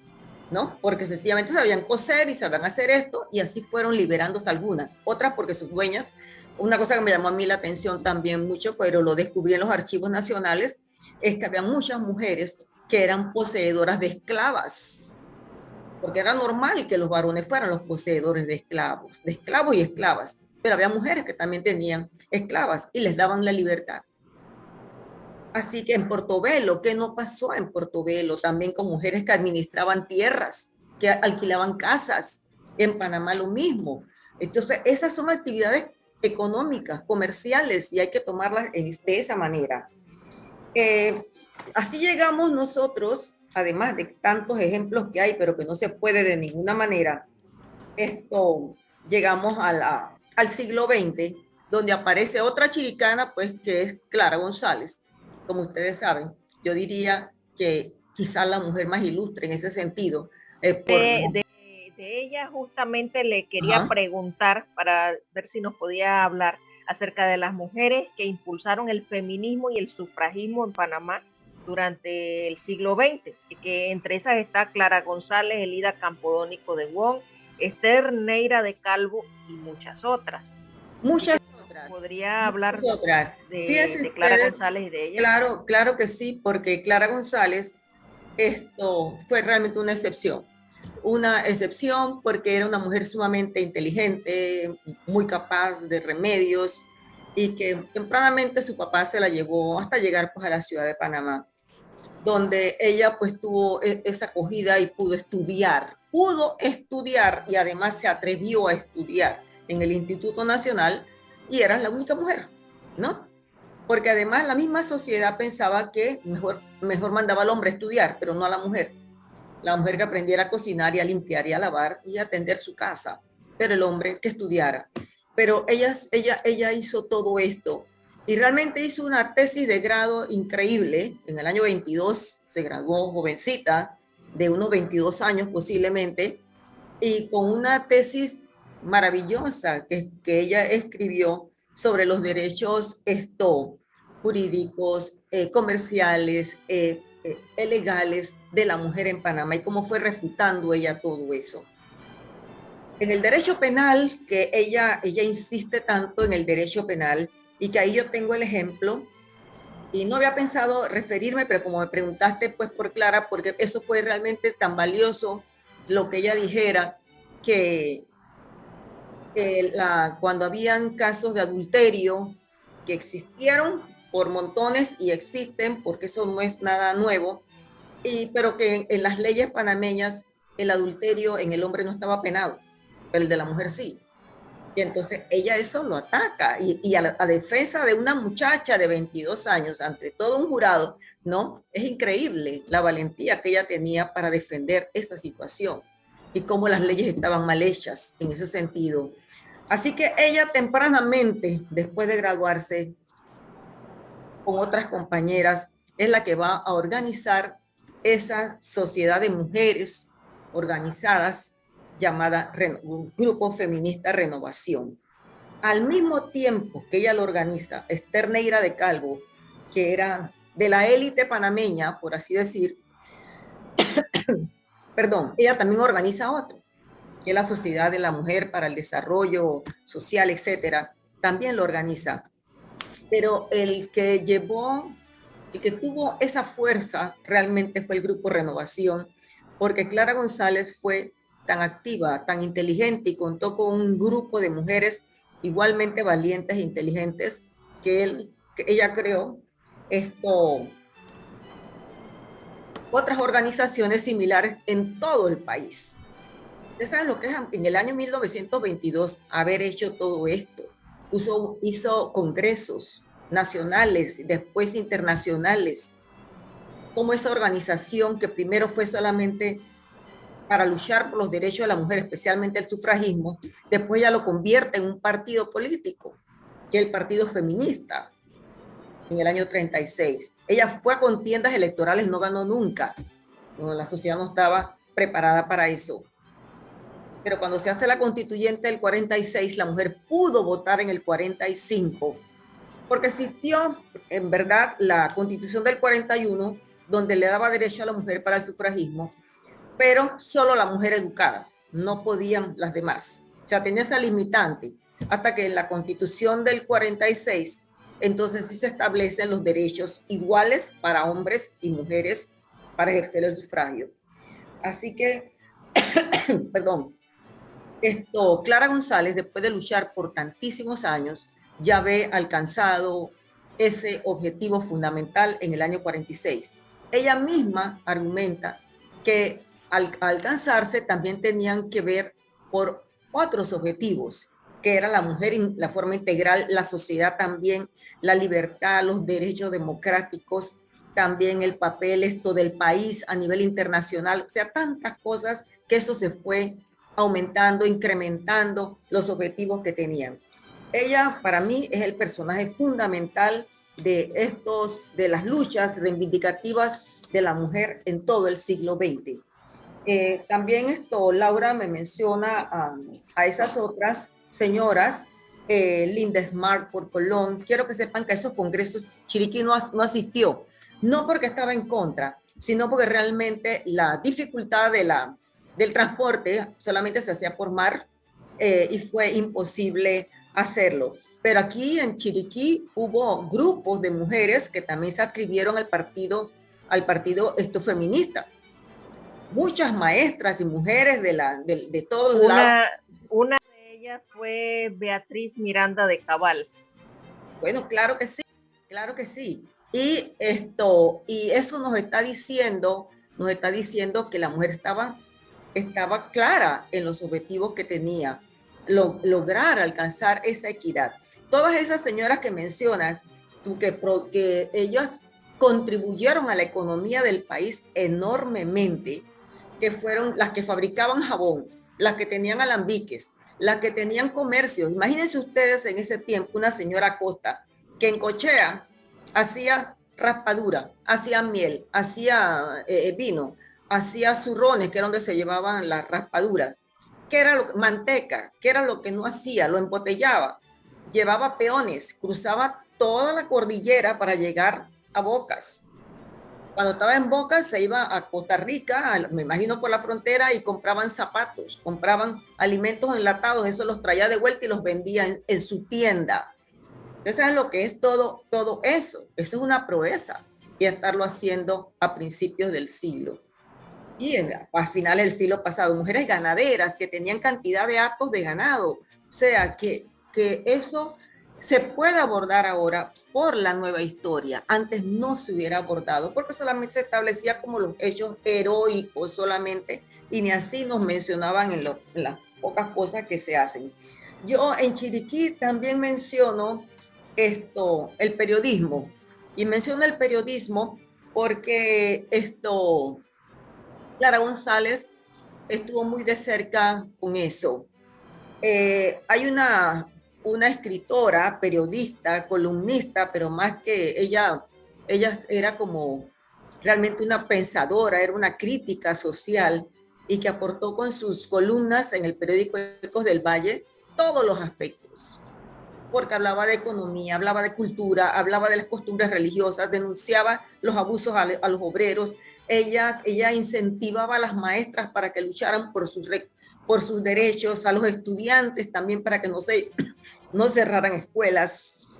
¿no? Porque sencillamente sabían coser y sabían hacer esto y así fueron liberándose algunas. Otras porque sus dueñas, una cosa que me llamó a mí la atención también mucho, pero lo descubrí en los archivos nacionales, es que había muchas mujeres que eran poseedoras de esclavas, porque era normal que los varones fueran los poseedores de esclavos, de esclavos y esclavas, pero había mujeres que también tenían esclavas y les daban la libertad. Así que en Portobelo, ¿qué no pasó en Portobelo? También con mujeres que administraban tierras, que alquilaban casas. En Panamá lo mismo. Entonces, esas son actividades económicas, comerciales, y hay que tomarlas de esa manera. Eh, así llegamos nosotros, además de tantos ejemplos que hay, pero que no se puede de ninguna manera, esto, llegamos al siglo XX, donde aparece otra chiricana, pues que es Clara González. Como ustedes saben, yo diría que quizás la mujer más ilustre en ese sentido. de, ella justamente le quería preguntar para ver si nos podía hablar acerca de las mujeres que impulsaron el feminismo y el sufragismo en Panamá durante el siglo XX, que entre esas está Clara González, Elida Campodónico de Wong, Esther Neira de Calvo y muchas otras. Muchas ¿Podría hablar otras. De, Clara González y de ella? Claro, claro que sí, porque Clara González esto fue realmente una excepción. Una excepción porque era una mujer sumamente inteligente, muy capaz de remedios y que tempranamente su papá se la llevó hasta llegar pues, a la ciudad de Panamá, donde ella pues tuvo e, esa acogida y pudo estudiar, pudo estudiar y además se atrevió a estudiar en el Instituto Nacional y era la única mujer, ¿no? Porque además la misma sociedad pensaba que mejor, mejor mandaba al hombre a estudiar, pero no a la mujer la mujer que aprendiera a cocinar y a limpiar y a lavar y a atender su casa, pero el hombre que estudiara. Pero ella, ella, ella hizo todo esto y realmente hizo una tesis de grado increíble. En el año 22 se graduó jovencita, de unos 22 años posiblemente, y con una tesis maravillosa que, que ella escribió sobre los derechos esto, jurídicos, eh, comerciales, eh, eh, legales de la mujer en Panamá y cómo fue refutando ella todo eso. En el derecho penal, que ella, ella insiste tanto en el derecho penal y que ahí yo tengo el ejemplo, y no había pensado referirme, pero como me preguntaste, pues por Clara, porque eso fue realmente tan valioso lo que ella dijera, que la, cuando habían casos de adulterio que existieron por montones y existen, porque eso no es nada nuevo, y, pero que en, las leyes panameñas el adulterio en el hombre no estaba penado, pero el de la mujer sí. Y entonces ella eso lo ataca y, a, la, defensa de una muchacha de 22 años ante todo un jurado, ¿no? Es increíble la valentía que ella tenía para defender esa situación y cómo las leyes estaban mal hechas en ese sentido. Así que ella tempranamente, después de graduarse, con otras compañeras, es la que va a organizar esa sociedad de mujeres organizadas llamada Grupo Feminista Renovación. Al mismo tiempo que ella lo organiza, Esther Neira de Calvo, que era de la élite panameña, por así decir, (coughs) perdón, ella también organiza otro, que la Sociedad de la Mujer para el Desarrollo Social, etcétera, también lo organiza. Pero el que llevó, el que tuvo esa fuerza realmente fue el Grupo Renovación, porque Clara González fue tan activa, tan inteligente y contó con un grupo de mujeres igualmente valientes e inteligentes que ella creó esto, otras organizaciones similares en todo el país. Ustedes saben lo que es en el año 1922 haber hecho todo esto. Hizo, hizo congresos nacionales, después internacionales, como esa organización que primero fue solamente para luchar por los derechos de la mujer, especialmente el sufragismo, después ya lo convierte en un partido político, que es el Partido Feminista, en el año 36. Ella fue a contiendas electorales, no ganó nunca. la sociedad no estaba preparada para eso. Pero cuando se hace la constituyente del 46, la mujer pudo votar en el 45, porque existió en verdad la constitución del 41, donde le daba derecho a la mujer para el sufragismo, pero solo la mujer educada, no podían las demás. O sea, tenía esa limitante, hasta que en la constitución del 46, entonces sí se establecen los derechos iguales para hombres y mujeres para ejercer el sufragio. Así que, (coughs) perdón, esto, Clara González, después de luchar por tantísimos años, ya ve alcanzado ese objetivo fundamental en el año 46. Ella misma argumenta que al alcanzarse también tenían que ver por otros objetivos, que era la mujer, la forma integral, la sociedad también, la libertad, los derechos democráticos, también el papel esto del país a nivel internacional, o sea, tantas cosas que eso se fue aumentando, incrementando los objetivos que tenían. Ella, para mí, es el personaje fundamental de estos, de las luchas reivindicativas de la mujer en todo el siglo XX. Eh, también esto, Laura me menciona a esas otras señoras, eh, Linda Smart por Colón. Quiero que sepan que a esos congresos Chiriquí no, no asistió, no porque estaba en contra, sino porque realmente la dificultad de la, del transporte solamente se hacía por mar eh, y fue imposible hacerlo. Pero aquí en Chiriquí hubo grupos de mujeres que también se adscribieron al partido, al partido esto feminista muchas maestras y mujeres de, la, de, todos una, lados. Una de ellas fue Beatriz Miranda de Cabal. Bueno, claro que sí, claro que sí. Y esto, y eso nos está diciendo, nos está diciendo que la mujer estaba, estaba clara en los objetivos que tenía, lograr alcanzar esa equidad. Todas esas señoras que mencionas, tú, que, que ellas contribuyeron a la economía del país enormemente, que fueron las que fabricaban jabón, las que tenían alambiques, las que tenían comercio. Imagínense ustedes en ese tiempo una señora Costa que en Cochea hacía raspadura, hacía miel, hacía eh, vino, hacía zurrones, que era donde se llevaban las raspaduras, que era lo, manteca, que era lo que no hacía, lo embotellaba, llevaba peones, cruzaba toda la cordillera para llegar a Bocas, cuando estaba en Boca se iba a Costa Rica, me imagino por la frontera, y compraban zapatos, compraban alimentos enlatados, eso los traía de vuelta y los vendía en, su tienda. Entonces, ¿sabes lo que es todo, todo eso? Eso es una proeza y estarlo haciendo a principios del siglo. Y en, a finales del siglo pasado, mujeres ganaderas que tenían cantidad de actos de ganado. O sea, que, que eso se puede abordar ahora por la nueva historia. Antes no se hubiera abordado porque solamente se establecía como los hechos heroicos solamente y ni así nos mencionaban en, las pocas cosas que se hacen. yo en Chiriquí también menciono esto, el periodismo. Y menciono el periodismo porque esto, Clara González estuvo muy de cerca con eso. Eh, hay una, una escritora, periodista, columnista, pero más que ella, ella era como realmente una pensadora, era una crítica social y que aportó con sus columnas en el periódico Ecos del Valle todos los aspectos, porque hablaba de economía, hablaba de cultura, hablaba de las costumbres religiosas, denunciaba los abusos a, los obreros, ella, ella incentivaba a las maestras para que lucharan por sus, por sus derechos, a los estudiantes también para que no, se, (clears throat) no cerraran escuelas.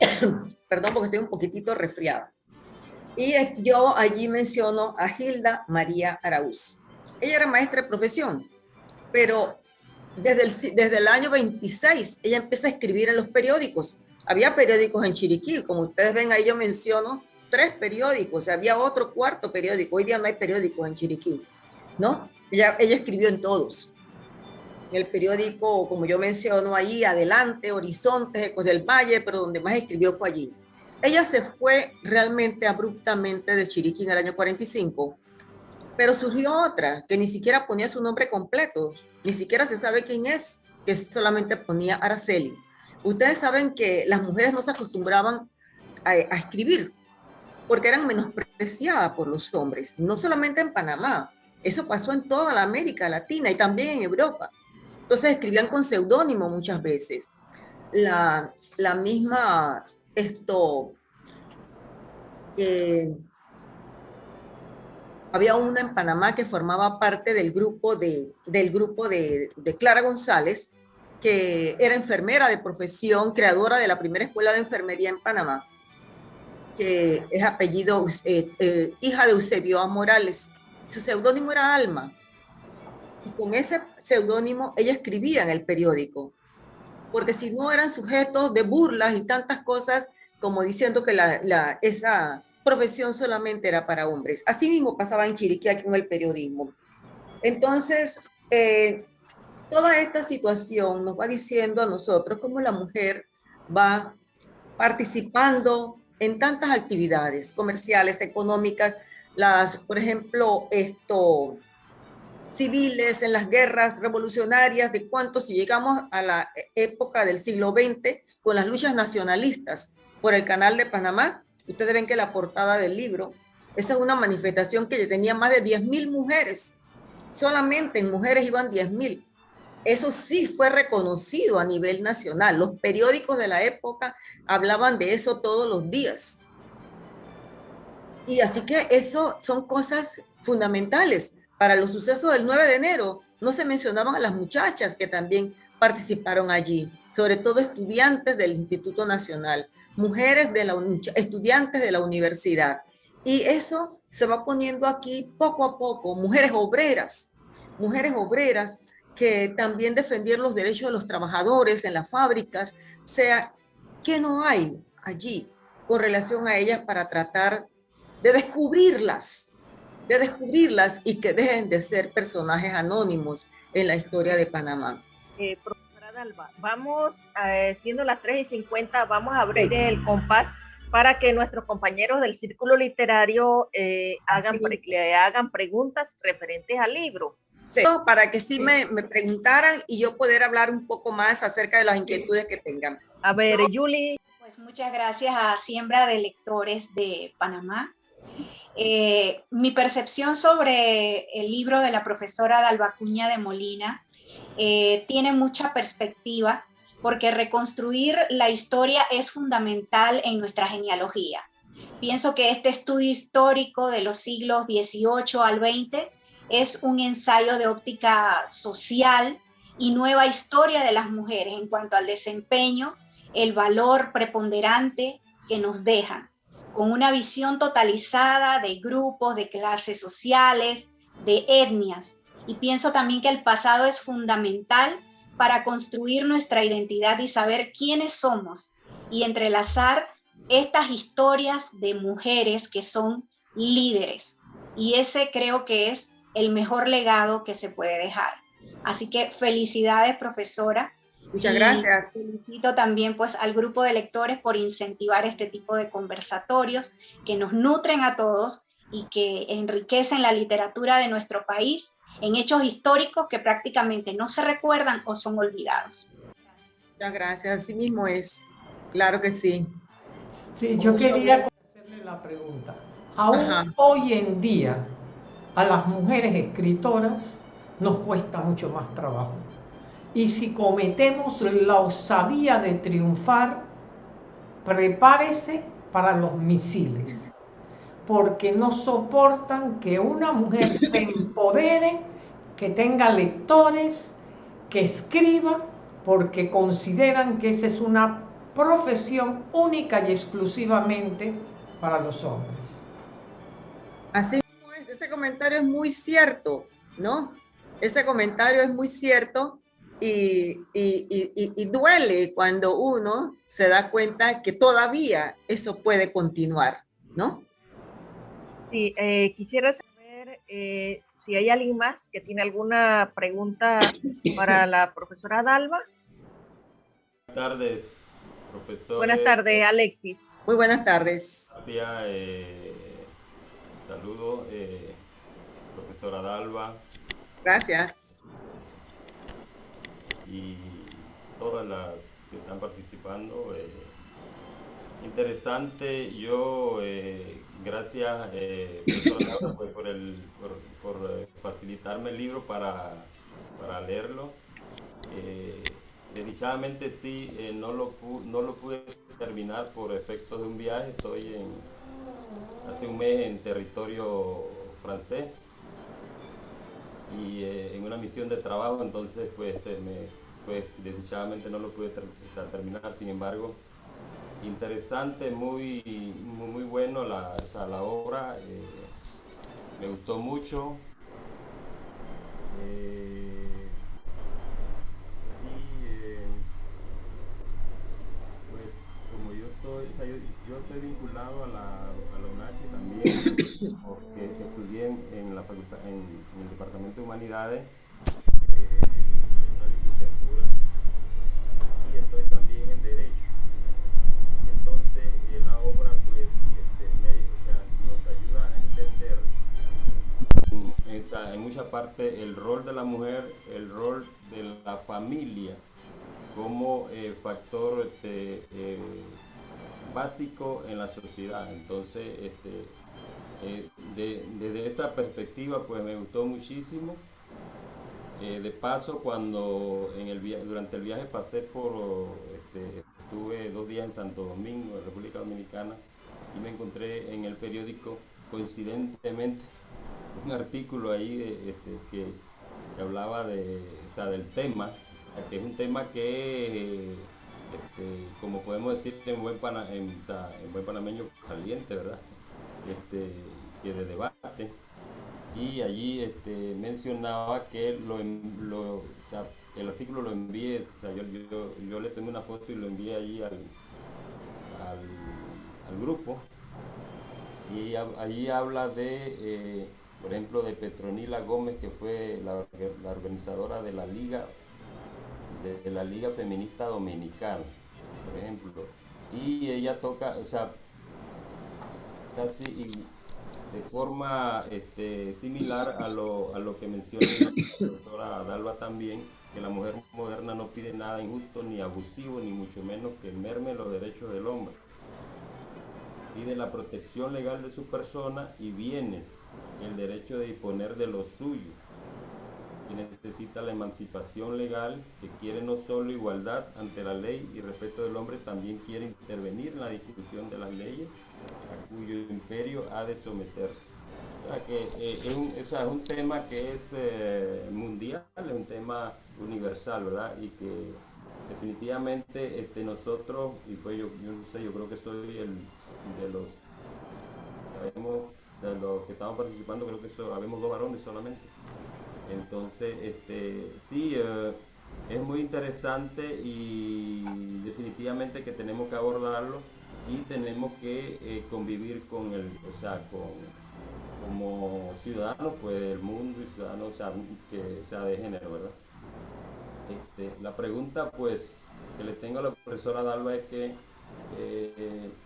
(clears throat) Perdón porque estoy un poquitito resfriada. Y yo allí menciono a Hilda María Araúz. Ella era maestra de profesión, pero desde el, desde el año 26 ella empieza a escribir en los periódicos. Había periódicos en Chiriquí, como ustedes ven ahí yo menciono tres periódicos, había otro cuarto periódico, hoy día no hay periódicos en Chiriquí, ¿no? Ella, ella escribió en todos. El periódico, como yo menciono ahí, Adelante, Horizontes, Ecos del Valle, pero donde más escribió fue allí. Ella se fue realmente abruptamente de Chiriquí en el año 45, pero surgió otra que ni siquiera ponía su nombre completo, ni siquiera se sabe quién es, que solamente ponía Araceli. Ustedes saben que las mujeres no se acostumbraban a, escribir porque eran menospreciadas por los hombres, no solamente en Panamá, eso pasó en toda la América Latina y también en Europa. Entonces escribían con seudónimo muchas veces. La, la misma, esto, eh, había una en Panamá que formaba parte del grupo de, del grupo de, Clara González, que era enfermera de profesión, creadora de la primera escuela de enfermería en Panamá, que es apellido, eh, eh, hija de Eusebio A. Morales. Su seudónimo era Alma. Y con ese seudónimo ella escribía en el periódico, porque si no eran sujetos de burlas y tantas cosas como diciendo que la, esa profesión solamente era para hombres. Así mismo pasaba en Chiriquí con el periodismo. Entonces, eh, toda esta situación nos va diciendo a nosotros cómo la mujer va participando en tantas actividades comerciales, económicas, las, por ejemplo, esto, civiles, en las guerras revolucionarias, de cuánto si llegamos a la época del siglo XX con las luchas nacionalistas por el canal de Panamá, Ustedes ven que la portada del libro, esa es una manifestación que tenía más de 10.000 mujeres. Solamente en mujeres iban 10.000. Eso sí fue reconocido a nivel nacional. Los periódicos de la época hablaban de eso todos los días. Y así que eso son cosas fundamentales. Para los sucesos del 9 de enero no se mencionaban a las muchachas que también participaron allí, sobre todo estudiantes del Instituto Nacional mujeres de la estudiantes de la universidad. Y eso se va poniendo aquí poco a poco, mujeres obreras, mujeres obreras que también defendieron los derechos de los trabajadores en las fábricas, sea, que no hay allí con relación a ellas para tratar de descubrirlas, de descubrirlas y que dejen de ser personajes anónimos en la historia de Panamá. Eh, Vamos, eh, siendo las 3 y 50, vamos a abrir el compás para que nuestros compañeros del círculo literario eh, hagan, le hagan preguntas referentes al libro. Para que sí, Me, me, preguntaran y yo poder hablar un poco más acerca de las inquietudes que tengan. A ver, Julie. Pues muchas gracias a Siembra de Lectores de Panamá. Eh, mi percepción sobre el libro de la profesora Dalbacuña de Molina eh, tiene mucha perspectiva porque reconstruir la historia es fundamental en nuestra genealogía. Pienso que este estudio histórico de los siglos XVIII al XX es un ensayo de óptica social y nueva historia de las mujeres en cuanto al desempeño, el valor preponderante que nos dejan, con una visión totalizada de grupos, de clases sociales, de etnias, y pienso también que el pasado es fundamental para construir nuestra identidad y saber quiénes somos y entrelazar estas historias de mujeres que son líderes. Y ese creo que es el mejor legado que se puede dejar. Así que felicidades, profesora. Muchas gracias. Felicito también pues al grupo de lectores por incentivar este tipo de conversatorios que nos nutren a todos y que enriquecen la literatura de nuestro país en hechos históricos que prácticamente no se recuerdan o son olvidados. Muchas gracias, así mismo es. Claro que sí. Sí, yo quería hacerle la pregunta. Aún hoy en día, a las mujeres escritoras nos cuesta mucho más trabajo. Y si cometemos la osadía de triunfar, prepárese para los misiles, porque no soportan que una mujer (laughs) se empodere, que tenga lectores, que escriba, porque consideran que esa es una profesión única y exclusivamente para los hombres. Así ese comentario es muy cierto, ¿no? Ese comentario es muy cierto y, duele cuando uno se da cuenta que todavía eso puede continuar, ¿no? Sí, eh, quisiera saber eh, si hay alguien más que tiene alguna pregunta para (laughs) la profesora Dalva. Buenas tardes, profesor. Buenas tardes, Alexis. Muy buenas tardes. Eh, saludo, profesora Dalva. Gracias y todas las que están participando. Eh, interesante, yo eh, gracias eh, pues, por, el, por, facilitarme el libro para, para leerlo. desdichadamente sí, no, lo no lo pude terminar por efectos de un viaje, estoy en, hace un mes en territorio francés y eh, en una misión de trabajo, entonces pues, este, me, pues desdichadamente no lo pude terminar, sin embargo, interesante, muy, muy, bueno la, la obra, eh, me gustó mucho. Eh, y pues como yo estoy, yo, estoy vinculado a la, también, porque estudié en, la facultad, en, el Departamento de Humanidades, eh, en en eh, en, en mucha parte el rol de la mujer, el rol de la familia como eh, factor este, básico en la sociedad. Entonces, este, eh, desde esa perspectiva, pues me gustó muchísimo. Eh, de paso, cuando en el durante el viaje pasé por, este, estuve dos días en Santo Domingo, en República Dominicana, y me encontré en el periódico, coincidentemente, un artículo ahí este, que, hablaba de, del tema, que es un tema que este, como podemos decir en buen, panameño, caliente, ¿verdad? Este, que de debate. Y allí este, mencionaba que lo, el artículo lo envié, yo, le tengo una foto y lo envié allí al, al, grupo. Y allí habla de, eh, por ejemplo, de Petronila Gómez, que fue la organizadora de la Liga de la Liga Feminista Dominicana, por ejemplo. Y ella toca, o sea, casi de forma este, similar a lo, a lo que menciona la doctora Dalva también, que la mujer moderna no pide nada injusto ni abusivo, ni mucho menos que merme los derechos del hombre. Pide la protección legal de su persona y bienes, el derecho de disponer de lo suyo que necesita la emancipación legal, que quiere no solo igualdad ante la ley y respeto del hombre, también quiere intervenir en la discusión de las leyes a cuyo imperio ha de someterse. O sea que eh, es, un, tema que es eh, mundial, es un tema universal, ¿verdad? Y que definitivamente este, nosotros, y pues yo, yo sé, yo creo que soy el de los, sabemos, de los que estamos participando, creo que so, habemos dos varones solamente entonces, este, sí, eh, es muy interesante y definitivamente que tenemos que abordarlo y tenemos que eh, convivir con el, o sea, con, como ciudadanos pues, del mundo y ciudadanos que sea de género, ¿verdad? este, la pregunta pues que le tengo a la profesora Dalva es que, eh,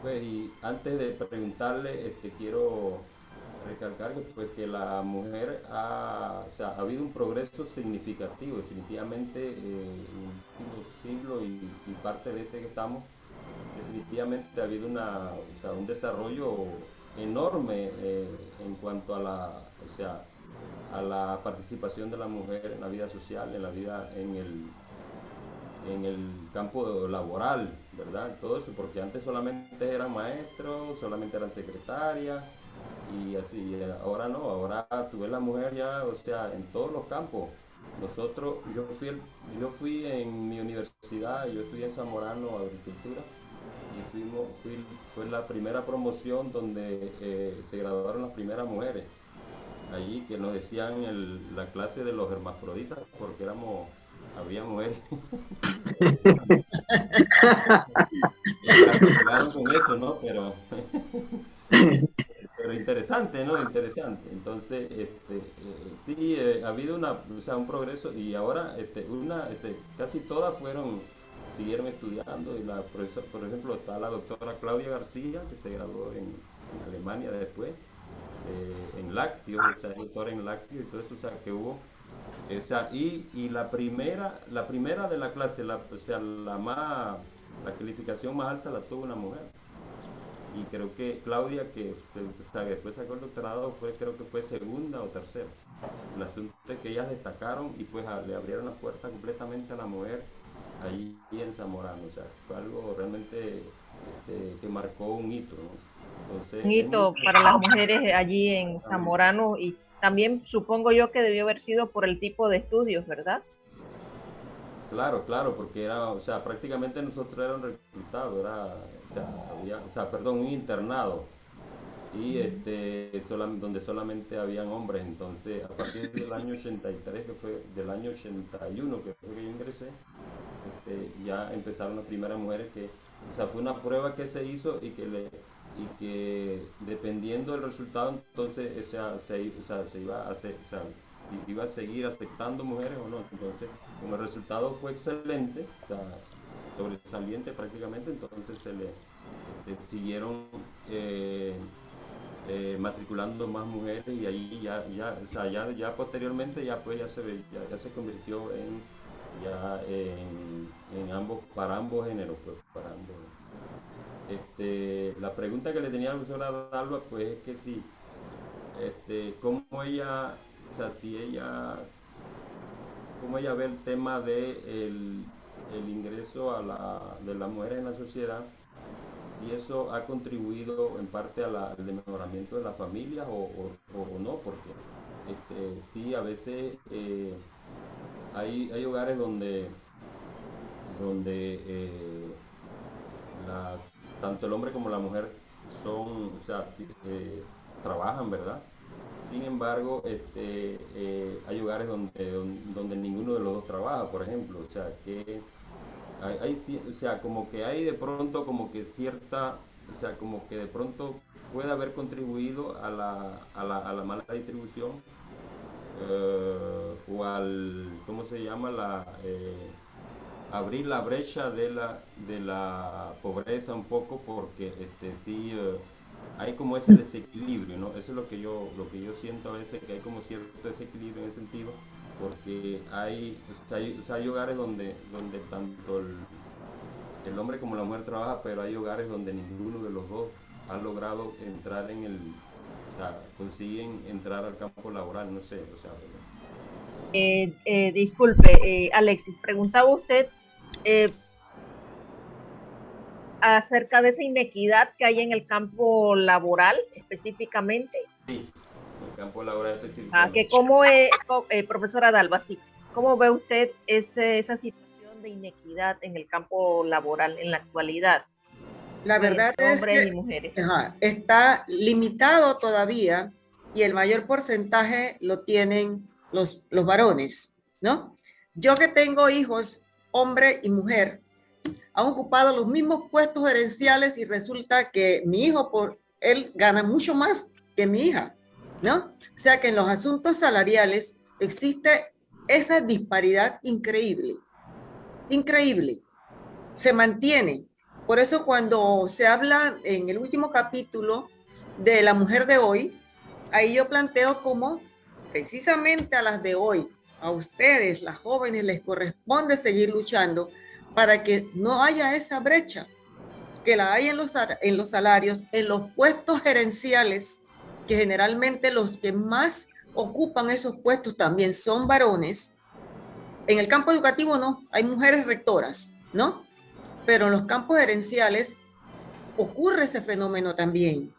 pues y antes de preguntarle, este, quiero recalcar que, pues, que la mujer ha, ha habido un progreso significativo, definitivamente eh, en el siglo y, y, parte de este que estamos, definitivamente ha habido una, o sea, un desarrollo enorme eh, en cuanto a la, o sea, a la participación de la mujer en la vida social, en la vida en el, en el campo laboral, ¿verdad? Todo eso, porque antes solamente eran maestros, solamente eran secretarias, y así, ahora no, ahora tú ves la mujer ya, o sea, en todos los campos. Nosotros, yo fui, yo fui en mi universidad, yo estudié en Zamorano Agricultura, y fuimos, fue la primera promoción donde eh, se graduaron las primeras mujeres allí que nos decían el, la clase de los hermafroditas porque éramos había mujeres (laughs) con eso no pero pero interesante entonces este eh, sí eh, ha habido una o un progreso y ahora este una este, casi todas fueron siguieron estudiando y la profesora, por ejemplo está la doctora Claudia García que se graduó en, Alemania después eh, en lácteos, o sea, doctor en lácteos y todo eso, que hubo. Y la primera, la primera de la clase, la, o sea, la más, la calificación más alta la tuvo una mujer. Y creo que Claudia, que después sacó el doctorado, fue, creo que fue segunda o tercera. El asunto es que ellas destacaron y pues le abrieron la puerta completamente a la mujer ahí en Zamorano. O sea, fue algo realmente este, que marcó un hito. ¿no? un hito para las mujeres allí en Zamorano y también supongo yo que debió haber sido por el tipo de estudios, ¿verdad? Claro, claro, porque era, o sea, prácticamente nosotros era un reclutado, era, o sea, perdón, un internado, y este, donde solamente habían hombres, entonces a partir del año 83, que fue del año 81 que fue que yo ingresé, este, ya empezaron las primeras mujeres que, o sea, fue una prueba que se hizo y que le, y que dependiendo del resultado entonces o sea, se, iba a hacer, o iba a seguir aceptando mujeres o no. Entonces, como el resultado fue excelente, sobresaliente prácticamente, entonces se le siguieron eh, eh, matriculando más mujeres y ahí ya, ya, o sea, ya, ya posteriormente ya pues ya se, ya, ya se convirtió en ya en, en ambos, para ambos géneros, pues, para ambos. Este, la pregunta que le tenía a la profesora Dalva, pues es que si, este, cómo ella, o sea, si ella, cómo ella ve el tema de el, ingreso a la, de las mujeres en la sociedad, si eso ha contribuido en parte al mejoramiento de la familia o, no, porque este, sí, a veces eh, hay, hay hogares donde, donde eh, las tanto el hombre como la mujer son, o sea, eh, trabajan, ¿verdad? Sin embargo, este, hay lugares donde, donde, ninguno de los dos trabaja, por ejemplo, o sea, que hay, o sea, como que hay de pronto como que cierta, o sea, como que de pronto puede haber contribuido a la, a la, a la mala distribución eh, o al, ¿cómo se llama? La, abrir la brecha de la, de la pobreza un poco porque este, sí eh, hay como ese desequilibrio, ¿no? Eso es lo que yo, lo que yo siento a veces, que hay como cierto desequilibrio en ese sentido, porque hay, hay, hogares donde, donde tanto el, el, hombre como la mujer trabaja, pero hay hogares donde ninguno de los dos ha logrado entrar en el, o sea, consiguen entrar al campo laboral, no sé, o sea, eh, eh, disculpe, eh, Alexis, preguntaba usted eh, acerca de esa inequidad que hay en el campo laboral específicamente. Sí, el campo laboral. Ah, que cómo es, eh, profesora Dalba, sí, ¿cómo ve usted ese, esa situación de inequidad en el campo laboral en la actualidad? La verdad es que mujeres. está limitado todavía y el mayor porcentaje lo tienen los, los varones, ¿no? Yo que tengo hijos hombre y mujer, han ocupado los mismos puestos herenciales y resulta que mi hijo, por él gana mucho más que mi hija, ¿no? O sea que en los asuntos salariales existe esa disparidad increíble, increíble, se mantiene. Por eso cuando se habla en el último capítulo de la mujer de hoy, ahí yo planteo como precisamente a las de hoy, a ustedes, las jóvenes, les corresponde seguir luchando para que no haya esa brecha, que la hay en los, en los salarios, en los puestos gerenciales, que generalmente los que más ocupan esos puestos también son varones. En el campo educativo no, hay mujeres rectoras, ¿no? Pero en los campos gerenciales ocurre ese fenómeno también,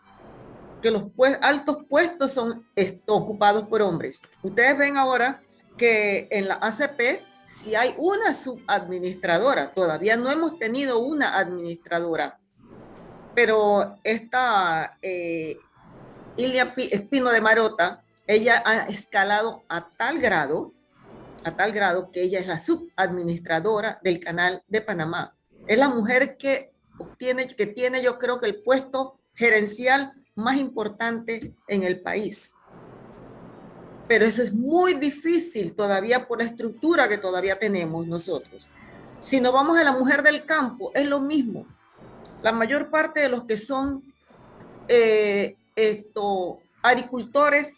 que los altos puestos son ocupados por hombres. Ustedes ven ahora que en la ACP si hay una subadministradora, todavía no hemos tenido una administradora, pero esta eh, Ilia Espino de Marota, ella ha escalado a tal grado, a tal grado que ella es la subadministradora del canal de Panamá. Es la mujer que obtiene, que tiene yo creo que el puesto gerencial más importante en el país pero eso es muy difícil todavía por la estructura que todavía tenemos nosotros. Si nos vamos a la mujer del campo, es lo mismo. La mayor parte de los que son eh, esto, agricultores,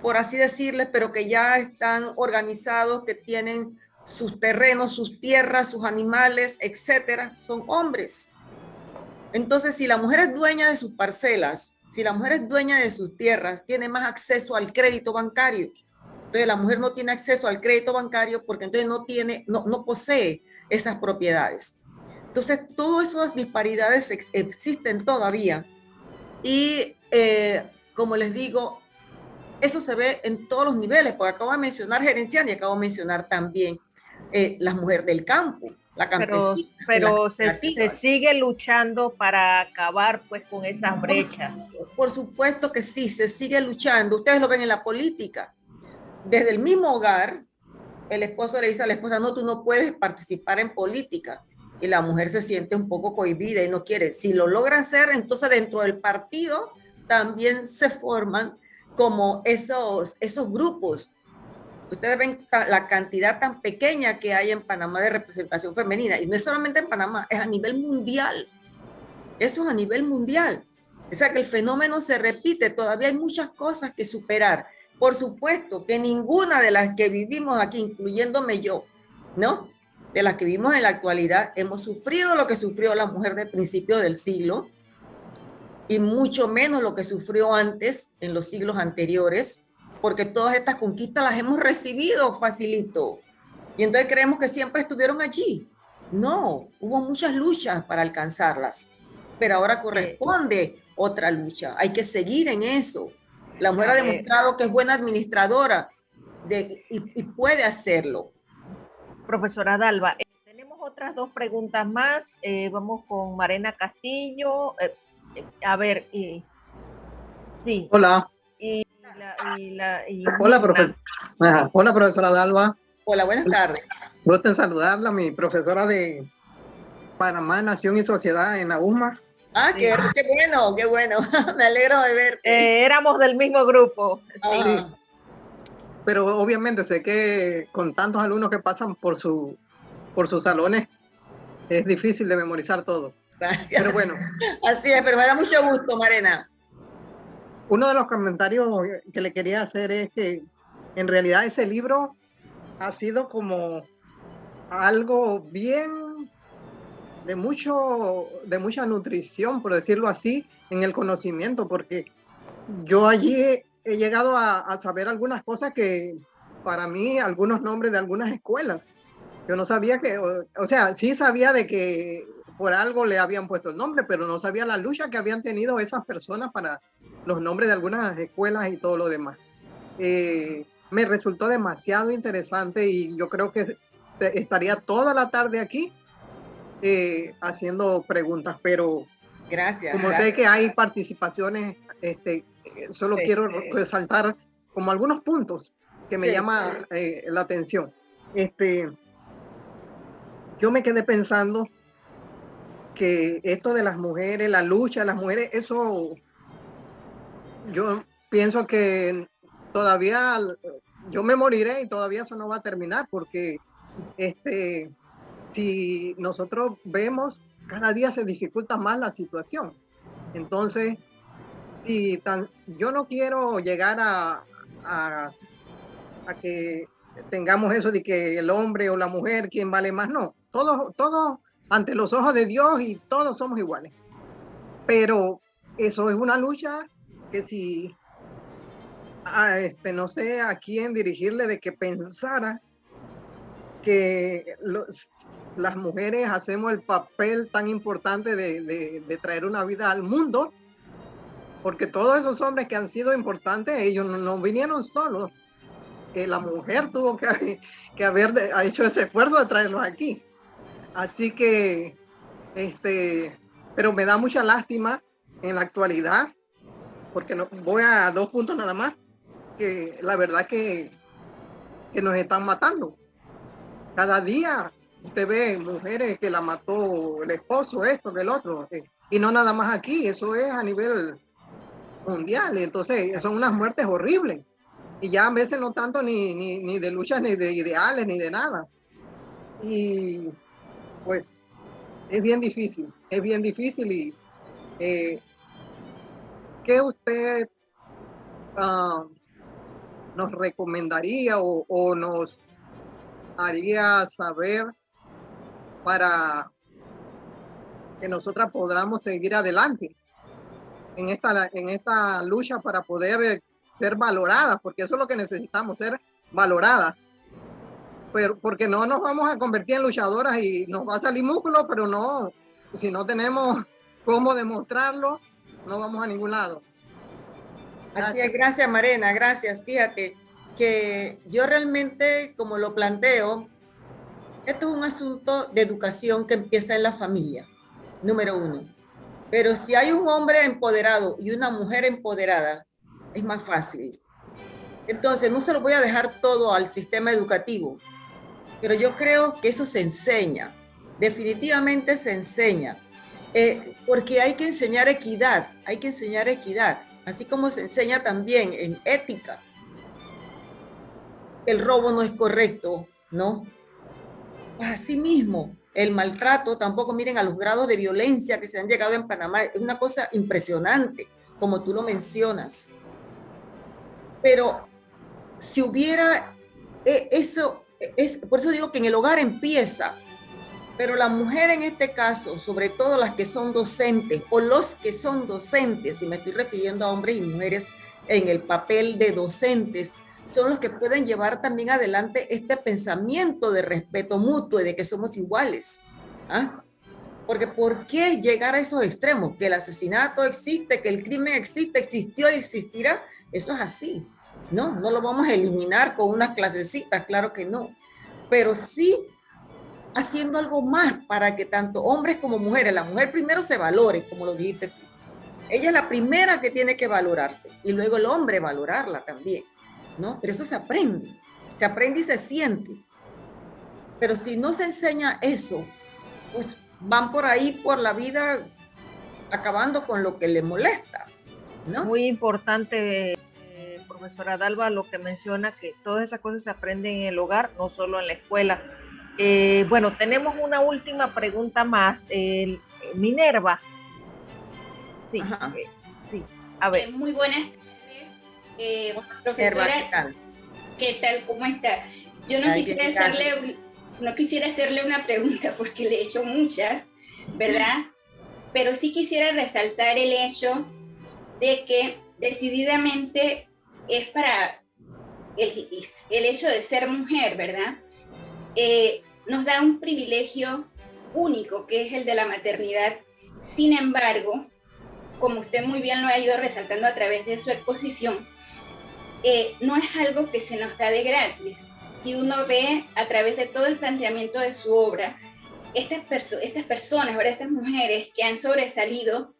por así decirles, pero que ya están organizados, que tienen sus terrenos, sus tierras, sus animales, etcétera, son hombres. Entonces, si la mujer es dueña de sus parcelas, si la mujer es dueña de sus tierras, tiene más acceso al crédito bancario. Entonces la mujer no tiene acceso al crédito bancario porque entonces no tiene, no, no posee esas propiedades. Entonces todas esas disparidades existen todavía. Y eh, como les digo, eso se ve en todos los niveles, porque acabo de mencionar gerencial y acabo de mencionar también eh, las mujeres del campo pero, se, sigue luchando para acabar pues con esas brechas. Por, supuesto que sí, se sigue luchando. Ustedes lo ven en la política. Desde el mismo hogar, el esposo le dice a la esposa, no, tú no puedes participar en política. Y la mujer se siente un poco cohibida y no quiere. Si lo logra hacer, entonces dentro del partido también se forman como esos, esos grupos Ustedes ven la cantidad tan pequeña que hay en Panamá de representación femenina. Y no es solamente en Panamá, es a nivel mundial. Eso es a nivel mundial. O sea que el fenómeno se repite. Todavía hay muchas cosas que superar. Por supuesto que ninguna de las que vivimos aquí, incluyéndome yo, ¿no? De las que vivimos en la actualidad, hemos sufrido lo que sufrió la mujer del principio del siglo y mucho menos lo que sufrió antes en los siglos anteriores porque todas estas conquistas las hemos recibido facilito. Y entonces creemos que siempre estuvieron allí. No, hubo muchas luchas para alcanzarlas, pero ahora corresponde otra lucha. Hay que seguir en eso. La mujer ha demostrado que es buena administradora de, y, puede hacerlo. Profesora Dalva, eh, tenemos otras dos preguntas más. Eh, vamos con Marena Castillo. Eh, a ver, sí. Hola. Hola, Hola, profesora Dalva. Hola, buenas tardes. Gusto en saludarla, mi profesora de Panamá, Nación y Sociedad en la UMA. Ah, qué, bueno, qué bueno. (laughs) Me alegro de verte. Eh, éramos del mismo grupo. Sí. Pero obviamente sé que con tantos alumnos que pasan por, su, por sus salones, es difícil de memorizar todo. Pero bueno. (laughs) Así es, pero me da mucho gusto, Marena. Uno de los comentarios que le quería hacer es que en realidad ese libro ha sido como algo bien de mucho de mucha nutrición por decirlo así en el conocimiento porque yo allí he, llegado a, saber algunas cosas que para mí algunos nombres de algunas escuelas. Yo no sabía que o sea sí sabía de que por algo le habían puesto el nombre pero no sabía la lucha que habían tenido esas personas para los nombres de algunas escuelas y todo lo demás. Eh, me resultó demasiado interesante y yo creo que estaría toda la tarde aquí eh, haciendo preguntas, pero gracias, como sé que hay participaciones, este, solo quiero resaltar como algunos puntos que me llama eh, la atención. Este, yo me quedé pensando que esto de las mujeres, la lucha las mujeres, eso yo pienso que todavía yo me moriré y todavía eso no va a terminar porque este, si nosotros vemos, cada día se dificulta más la situación. Entonces, si tan, yo no quiero llegar a, a, a, que tengamos eso de que el hombre o la mujer, quien vale más, no. Todos, todos ante los ojos de Dios y todos somos iguales. Pero eso es una lucha que si este, no sé a quién dirigirle de que pensara que las mujeres hacemos el papel tan importante de, de, traer una vida al mundo, porque todos esos hombres que han sido importantes, ellos no, vinieron solos, que la mujer tuvo que, (laughs) que haber ha hecho ese esfuerzo de traerlos aquí. Así que, este, pero me da mucha lástima en la actualidad, porque no, voy a dos puntos nada más, que la verdad que, que nos están matando. Cada día usted ve mujeres que la mató el esposo, esto, el otro, eh, y no nada más aquí, eso es a nivel mundial, entonces son unas muertes horribles, y ya a veces no tanto ni, ni, ni de luchas, ni de ideales, ni de nada. Y pues es bien difícil, es bien difícil y eh, ¿qué usted uh, nos recomendaría o, o, nos haría saber para que nosotras podamos seguir adelante en esta, en esta lucha para poder ser valoradas, porque eso es lo que necesitamos, ser valoradas. Pero, porque no nos vamos a convertir en luchadoras y nos va a salir músculo, pero no, si no tenemos cómo demostrarlo, no vamos a ningún lado. Así es, gracias Marena, gracias. Fíjate que yo realmente, como lo planteo, esto es un asunto de educación que empieza en la familia, número uno. Pero si hay un hombre empoderado y una mujer empoderada, es más fácil. Entonces, no se lo voy a dejar todo al sistema educativo, pero yo creo que eso se enseña, definitivamente se enseña, eh, porque hay que enseñar equidad, hay que enseñar equidad, así como se enseña también en ética. El robo no es correcto, ¿no? Asimismo, el maltrato, tampoco miren a los grados de violencia que se han llegado en Panamá, es una cosa impresionante, como tú lo mencionas. Pero si hubiera eh, eso, es, por eso digo que en el hogar empieza, pero la mujer en este caso, sobre todo las que son docentes o los que son docentes, y me estoy refiriendo a hombres y mujeres en el papel de docentes, son los que pueden llevar también adelante este pensamiento de respeto mutuo y de que somos iguales. ¿ah? Porque ¿por qué llegar a esos extremos? Que el asesinato existe, que el crimen existe, existió y existirá. Eso es así. No, no lo vamos a eliminar con unas clasecitas, claro que no. Pero sí haciendo algo más para que tanto hombres como mujeres, la mujer primero se valore, como lo dijiste tú. Ella es la primera que tiene que valorarse y luego el hombre valorarla también. ¿no? Pero eso se aprende, se aprende y se siente. Pero si no se enseña eso, pues van por ahí por la vida acabando con lo que le molesta, ¿no? Muy importante, profesora Dalva, lo que menciona que todas esas cosas se aprenden en el hogar, no solo en la escuela. Eh, bueno, tenemos una última pregunta más. Eh, Minerva. Sí, sí. A ver. muy buenas eh, profesora, ¿qué tal? ¿Cómo está? Yo no quisiera, hacerle, no quisiera hacerle una pregunta porque le he hecho muchas, ¿verdad? Pero sí quisiera resaltar el hecho de que decididamente es para el, hecho de ser mujer, ¿verdad? Eh, nos da un privilegio único que es el de la maternidad. Sin embargo, como usted muy bien lo ha ido resaltando a través de su exposición, eh, no es algo que se nos da de gratis. Si uno ve a través de todo el planteamiento de su obra, estas, estas personas, estas mujeres que han sobresalido,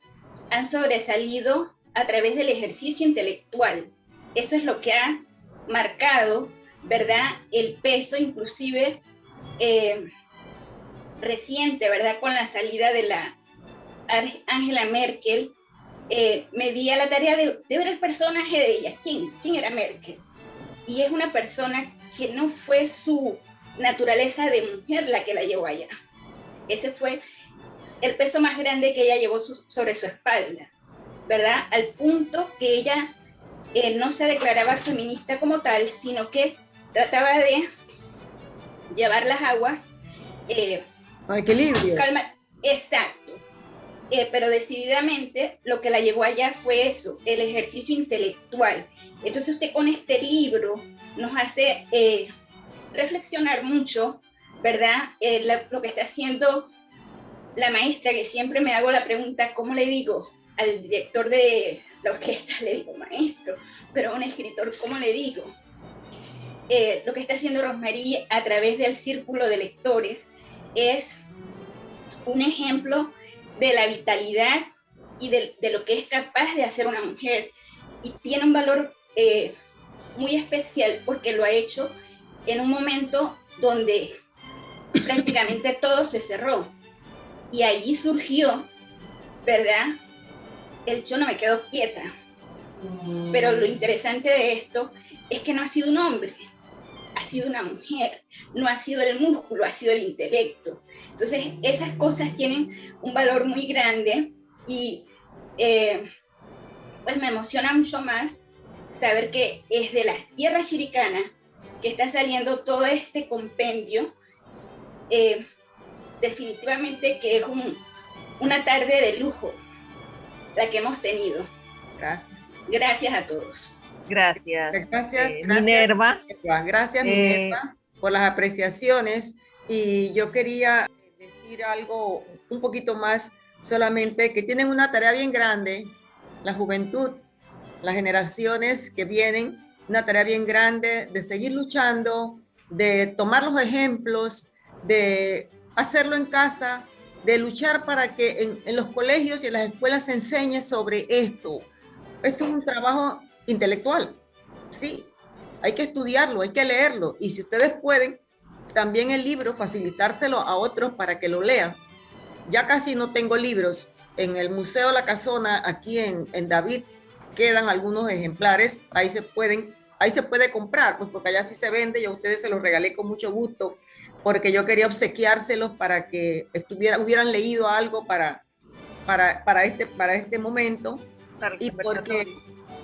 han sobresalido a través del ejercicio intelectual. Eso es lo que ha marcado, ¿verdad? El peso inclusive eh, reciente, ¿verdad? Con la salida de la Angela Merkel, eh, me di a la tarea de, ver el personaje de ella. ¿Quién? ¿Quién era Merkel? y es una persona que no fue su naturaleza de mujer la que la llevó allá. Ese fue el peso más grande que ella llevó sobre su espalda, ¿verdad? Al punto que ella eh, no se declaraba feminista como tal, sino que trataba de llevar las aguas. Eh, equilibrio. Calma, exacto. Eh, pero decididamente lo que la llevó allá fue eso, el ejercicio intelectual. Entonces usted con este libro nos hace eh, reflexionar mucho, ¿verdad? lo que está haciendo la maestra, que siempre me hago la pregunta, ¿cómo le digo al director de la orquesta? (laughs) Le digo maestro, pero a un escritor, ¿cómo le digo? Eh, lo que está haciendo Rosmarie a través del círculo de lectores es un ejemplo de la vitalidad y de, lo que es capaz de hacer una mujer. Y tiene un valor eh, muy especial porque lo ha hecho en un momento donde prácticamente todo se cerró. Y allí surgió, ¿verdad? El yo no me quedo quieta. Pero lo interesante de esto es que no ha sido un hombre, ha sido una mujer, no ha sido el músculo, ha sido el intelecto. Entonces, esas cosas tienen un valor muy grande y eh, pues me emociona mucho más saber que es de las tierras chiricanas que está saliendo todo este compendio. Eh, definitivamente que es una tarde de lujo la que hemos tenido. Gracias. Gracias a todos. Gracias. Gracias, eh, Minerva. Gracias, eh, Minerva, por las apreciaciones. Y yo quería decir algo un poquito más, solamente que tienen una tarea bien grande, la juventud, las generaciones que vienen, una tarea bien grande de seguir luchando, de tomar los ejemplos, de hacerlo en casa, de luchar para que en, los colegios y en las escuelas se enseñe sobre esto. Esto es un trabajo intelectual. Sí, hay que estudiarlo, hay que leerlo. Y si ustedes pueden, también el libro, facilitárselo a otros para que lo lean. Ya casi no tengo libros. En el Museo La Casona, aquí en, en David, quedan algunos ejemplares. Ahí se pueden, ahí se puede comprar, pues porque allá sí se vende. Yo a ustedes se los regalé con mucho gusto, porque yo quería obsequiárselos para que estuviera, hubieran leído algo para, para, para, este, para este momento. y porque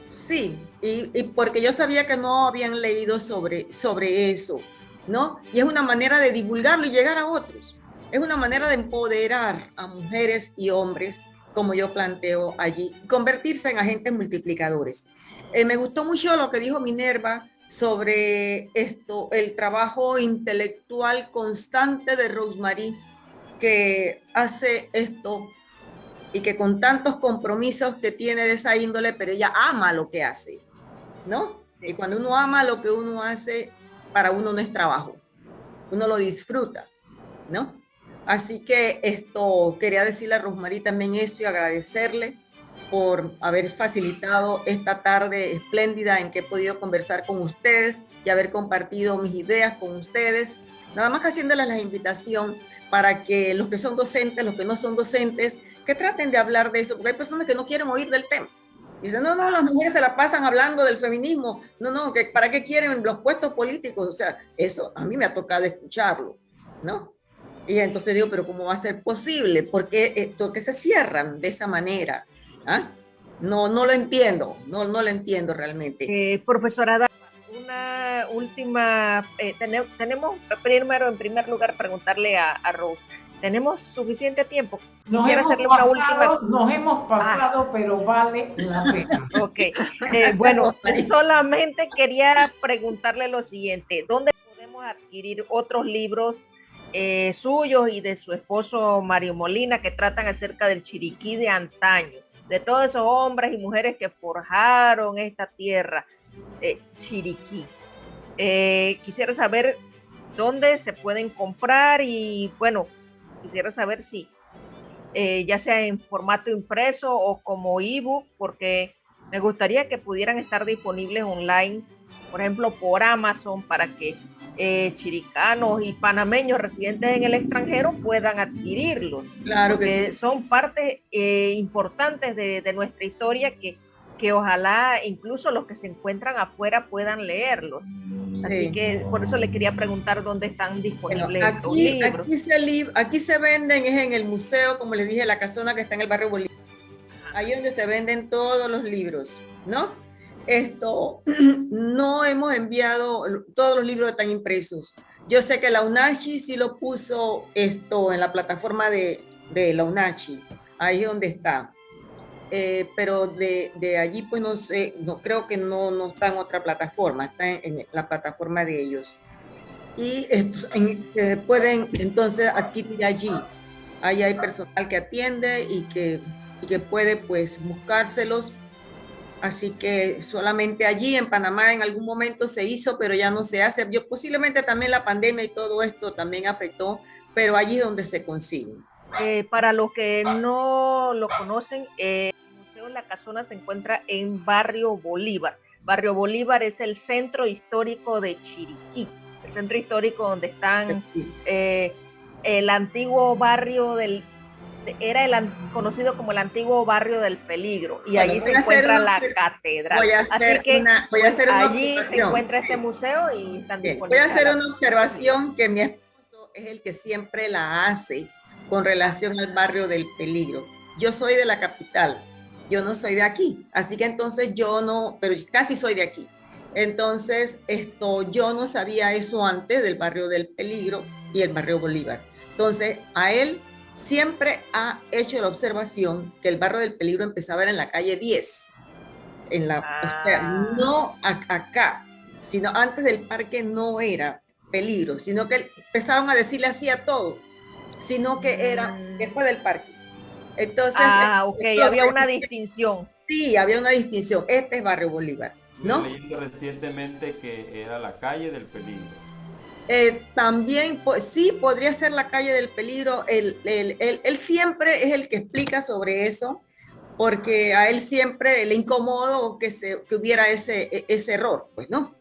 Sí, y, porque yo sabía que no habían leído sobre, sobre eso, ¿no? Y es una manera de divulgarlo y llegar a otros. Es una manera de empoderar a mujeres y hombres, como yo planteo allí, convertirse en agentes multiplicadores. Eh, me gustó mucho lo que dijo Minerva sobre esto, el trabajo intelectual constante de Rosemary, que hace esto y que con tantos compromisos que tiene de esa índole, pero ella ama lo que hace, ¿no? Y cuando uno ama lo que uno hace, para uno no es trabajo, uno lo disfruta, ¿no? Así que esto, quería decirle a Rosmarie también eso y agradecerle por haber facilitado esta tarde espléndida en que he podido conversar con ustedes y haber compartido mis ideas con ustedes. Nada más que haciéndoles la invitación para que los que son docentes, los que no son docentes, que traten de hablar de eso, porque hay personas que no quieren oír del tema. Dicen, no, no, las mujeres se la pasan hablando del feminismo. No, no, que ¿para qué quieren los puestos políticos? O sea, eso a mí me ha tocado escucharlo, ¿no? Y entonces digo, pero ¿cómo va a ser posible? ¿Por qué, eh, se cierran de esa manera? ¿Ah? No, no lo entiendo, no, no lo entiendo realmente. Eh, profesora, una última, eh, tenemos, primero, en primer lugar, preguntarle a, a Rose tenemos suficiente tiempo. Nos hemos hacerle pasado, una última. Nos hemos pasado, pero vale la pena. (laughs) Ok. Eh, bueno, solamente quería preguntarle lo siguiente: ¿dónde podemos adquirir otros libros eh, suyos y de su esposo Mario Molina que tratan acerca del Chiriquí de antaño? De todos esos hombres y mujeres que forjaron esta tierra, eh, Chiriquí. quisiera saber dónde se pueden comprar y, bueno, quisiera saber si eh, ya sea en formato impreso o como ebook, porque me gustaría que pudieran estar disponibles online, por ejemplo, por Amazon, para que eh, chiricanos y panameños residentes en el extranjero puedan adquirirlos. Claro que sí. Son partes eh, importantes de, nuestra historia que, que ojalá incluso los que se encuentran afuera puedan leerlos. Así que por eso le quería preguntar dónde están disponibles aquí, libros. Aquí se, aquí se venden, es en el museo, como les dije, la casona que está en el barrio Bolívar. Ahí donde se venden todos los libros, ¿no? Esto, (clears throat) no hemos enviado, todos los libros están impresos. Yo sé que la UNACHI sí lo puso esto en la plataforma de, de la UNACHI, ahí es donde está. Eh, pero de, de, allí pues no sé, no, creo que no, no está en otra plataforma, está en, la plataforma de ellos. Y eh, pueden entonces adquirir allí. Ahí hay personal que atiende y que, y que puede pues buscárselos. Así que solamente allí en Panamá en algún momento se hizo, pero ya no se hace. Yo, posiblemente también la pandemia y todo esto también afectó, pero allí es donde se consiguen. Eh, para los que no lo conocen, eh, la Casona se encuentra en Barrio Bolívar. Barrio Bolívar es el centro histórico de Chiriquí, el centro histórico donde están eh, el antiguo barrio del era el conocido como el antiguo barrio del peligro y allí se encuentra la catedral. Voy a hacer Así que una, voy a hacer una allí se encuentra este museo y están Voy a hacer una observación que mi esposo es el que siempre la hace con relación al barrio del peligro. Yo soy de la capital, yo no soy de aquí, así que entonces yo no, pero casi soy de aquí. Entonces, esto, yo no sabía eso antes del barrio del peligro y el barrio Bolívar. Entonces, a él siempre ha hecho la observación que el barrio del peligro empezaba en la calle 10. En la, ah. no acá, sino antes del parque no era peligro, sino que empezaron a decirle así a todo, sino que era mm. después del parque. Entonces, ah, ok, había una distinción. Sí, había una distinción. Este es Barrio Bolívar, ¿no? leyendo recientemente que era la calle del peligro. Eh, también, pues, sí, podría ser la calle del peligro. Él, él, siempre es el que explica sobre eso, porque a él siempre le incomodo que, se, que hubiera ese, e, ese error, pues, ¿no?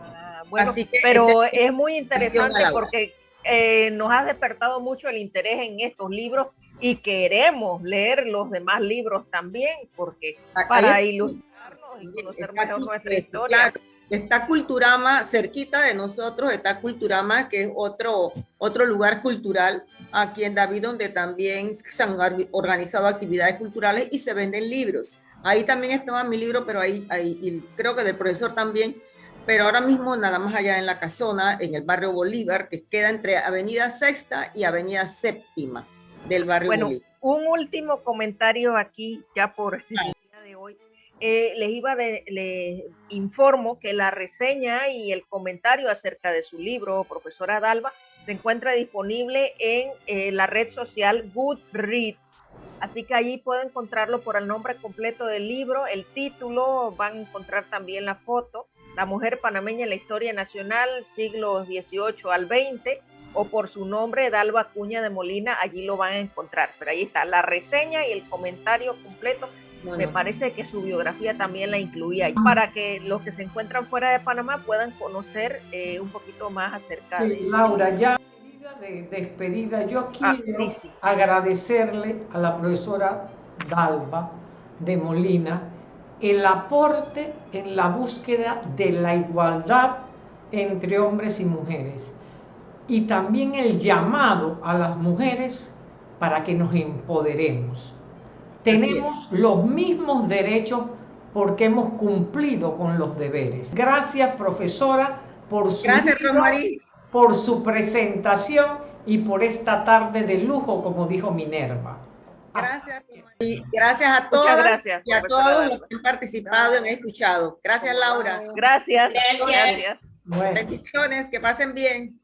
Ah, bueno, pero es muy interesante porque eh, nos ha despertado mucho el interés en estos libros y queremos leer los demás libros también, porque para ilustrarnos y conocer mejor nuestra historia. Está Culturama cerquita de nosotros, está Culturama, que es otro, otro lugar cultural aquí en David, donde también se han organizado actividades culturales y se venden libros. Ahí también estaba mi libro, pero ahí, ahí y creo que del profesor también, pero ahora mismo nada más allá en la casona, en el barrio Bolívar, que queda entre Avenida Sexta y Avenida Séptima del barrio. Bueno, un último comentario aquí, ya por hoy. Eh, les iba de, les informo que la reseña y el comentario acerca de su libro, profesora Dalva, se encuentra disponible en eh, la red social Goodreads. Así que allí pueden encontrarlo por el nombre completo del libro, el título, van a encontrar también la foto, La mujer panameña en la historia nacional, siglos XVIII al XX, o por su nombre, Dalva Cuña de Molina, allí lo van a encontrar. Pero ahí está la reseña y el comentario completo. Me parece que su biografía también la incluía para que los que se encuentran fuera de Panamá puedan conocer eh, un poquito más acerca de... Laura, ya de despedida, yo ah, quiero agradecerle a la profesora Dalva de Molina el aporte en la búsqueda de la igualdad entre hombres y mujeres y también el llamado a las mujeres para que nos empoderemos. Tenemos los mismos derechos porque hemos cumplido con los deberes. Gracias, profesora, por su, Gracias, por su presentación y por esta tarde de lujo, como dijo Minerva. Gracias, Gracias a todas gracias, y a todos los que han participado y han escuchado. Gracias, Laura. Gracias. Gracias. Bendiciones, que pasen bien.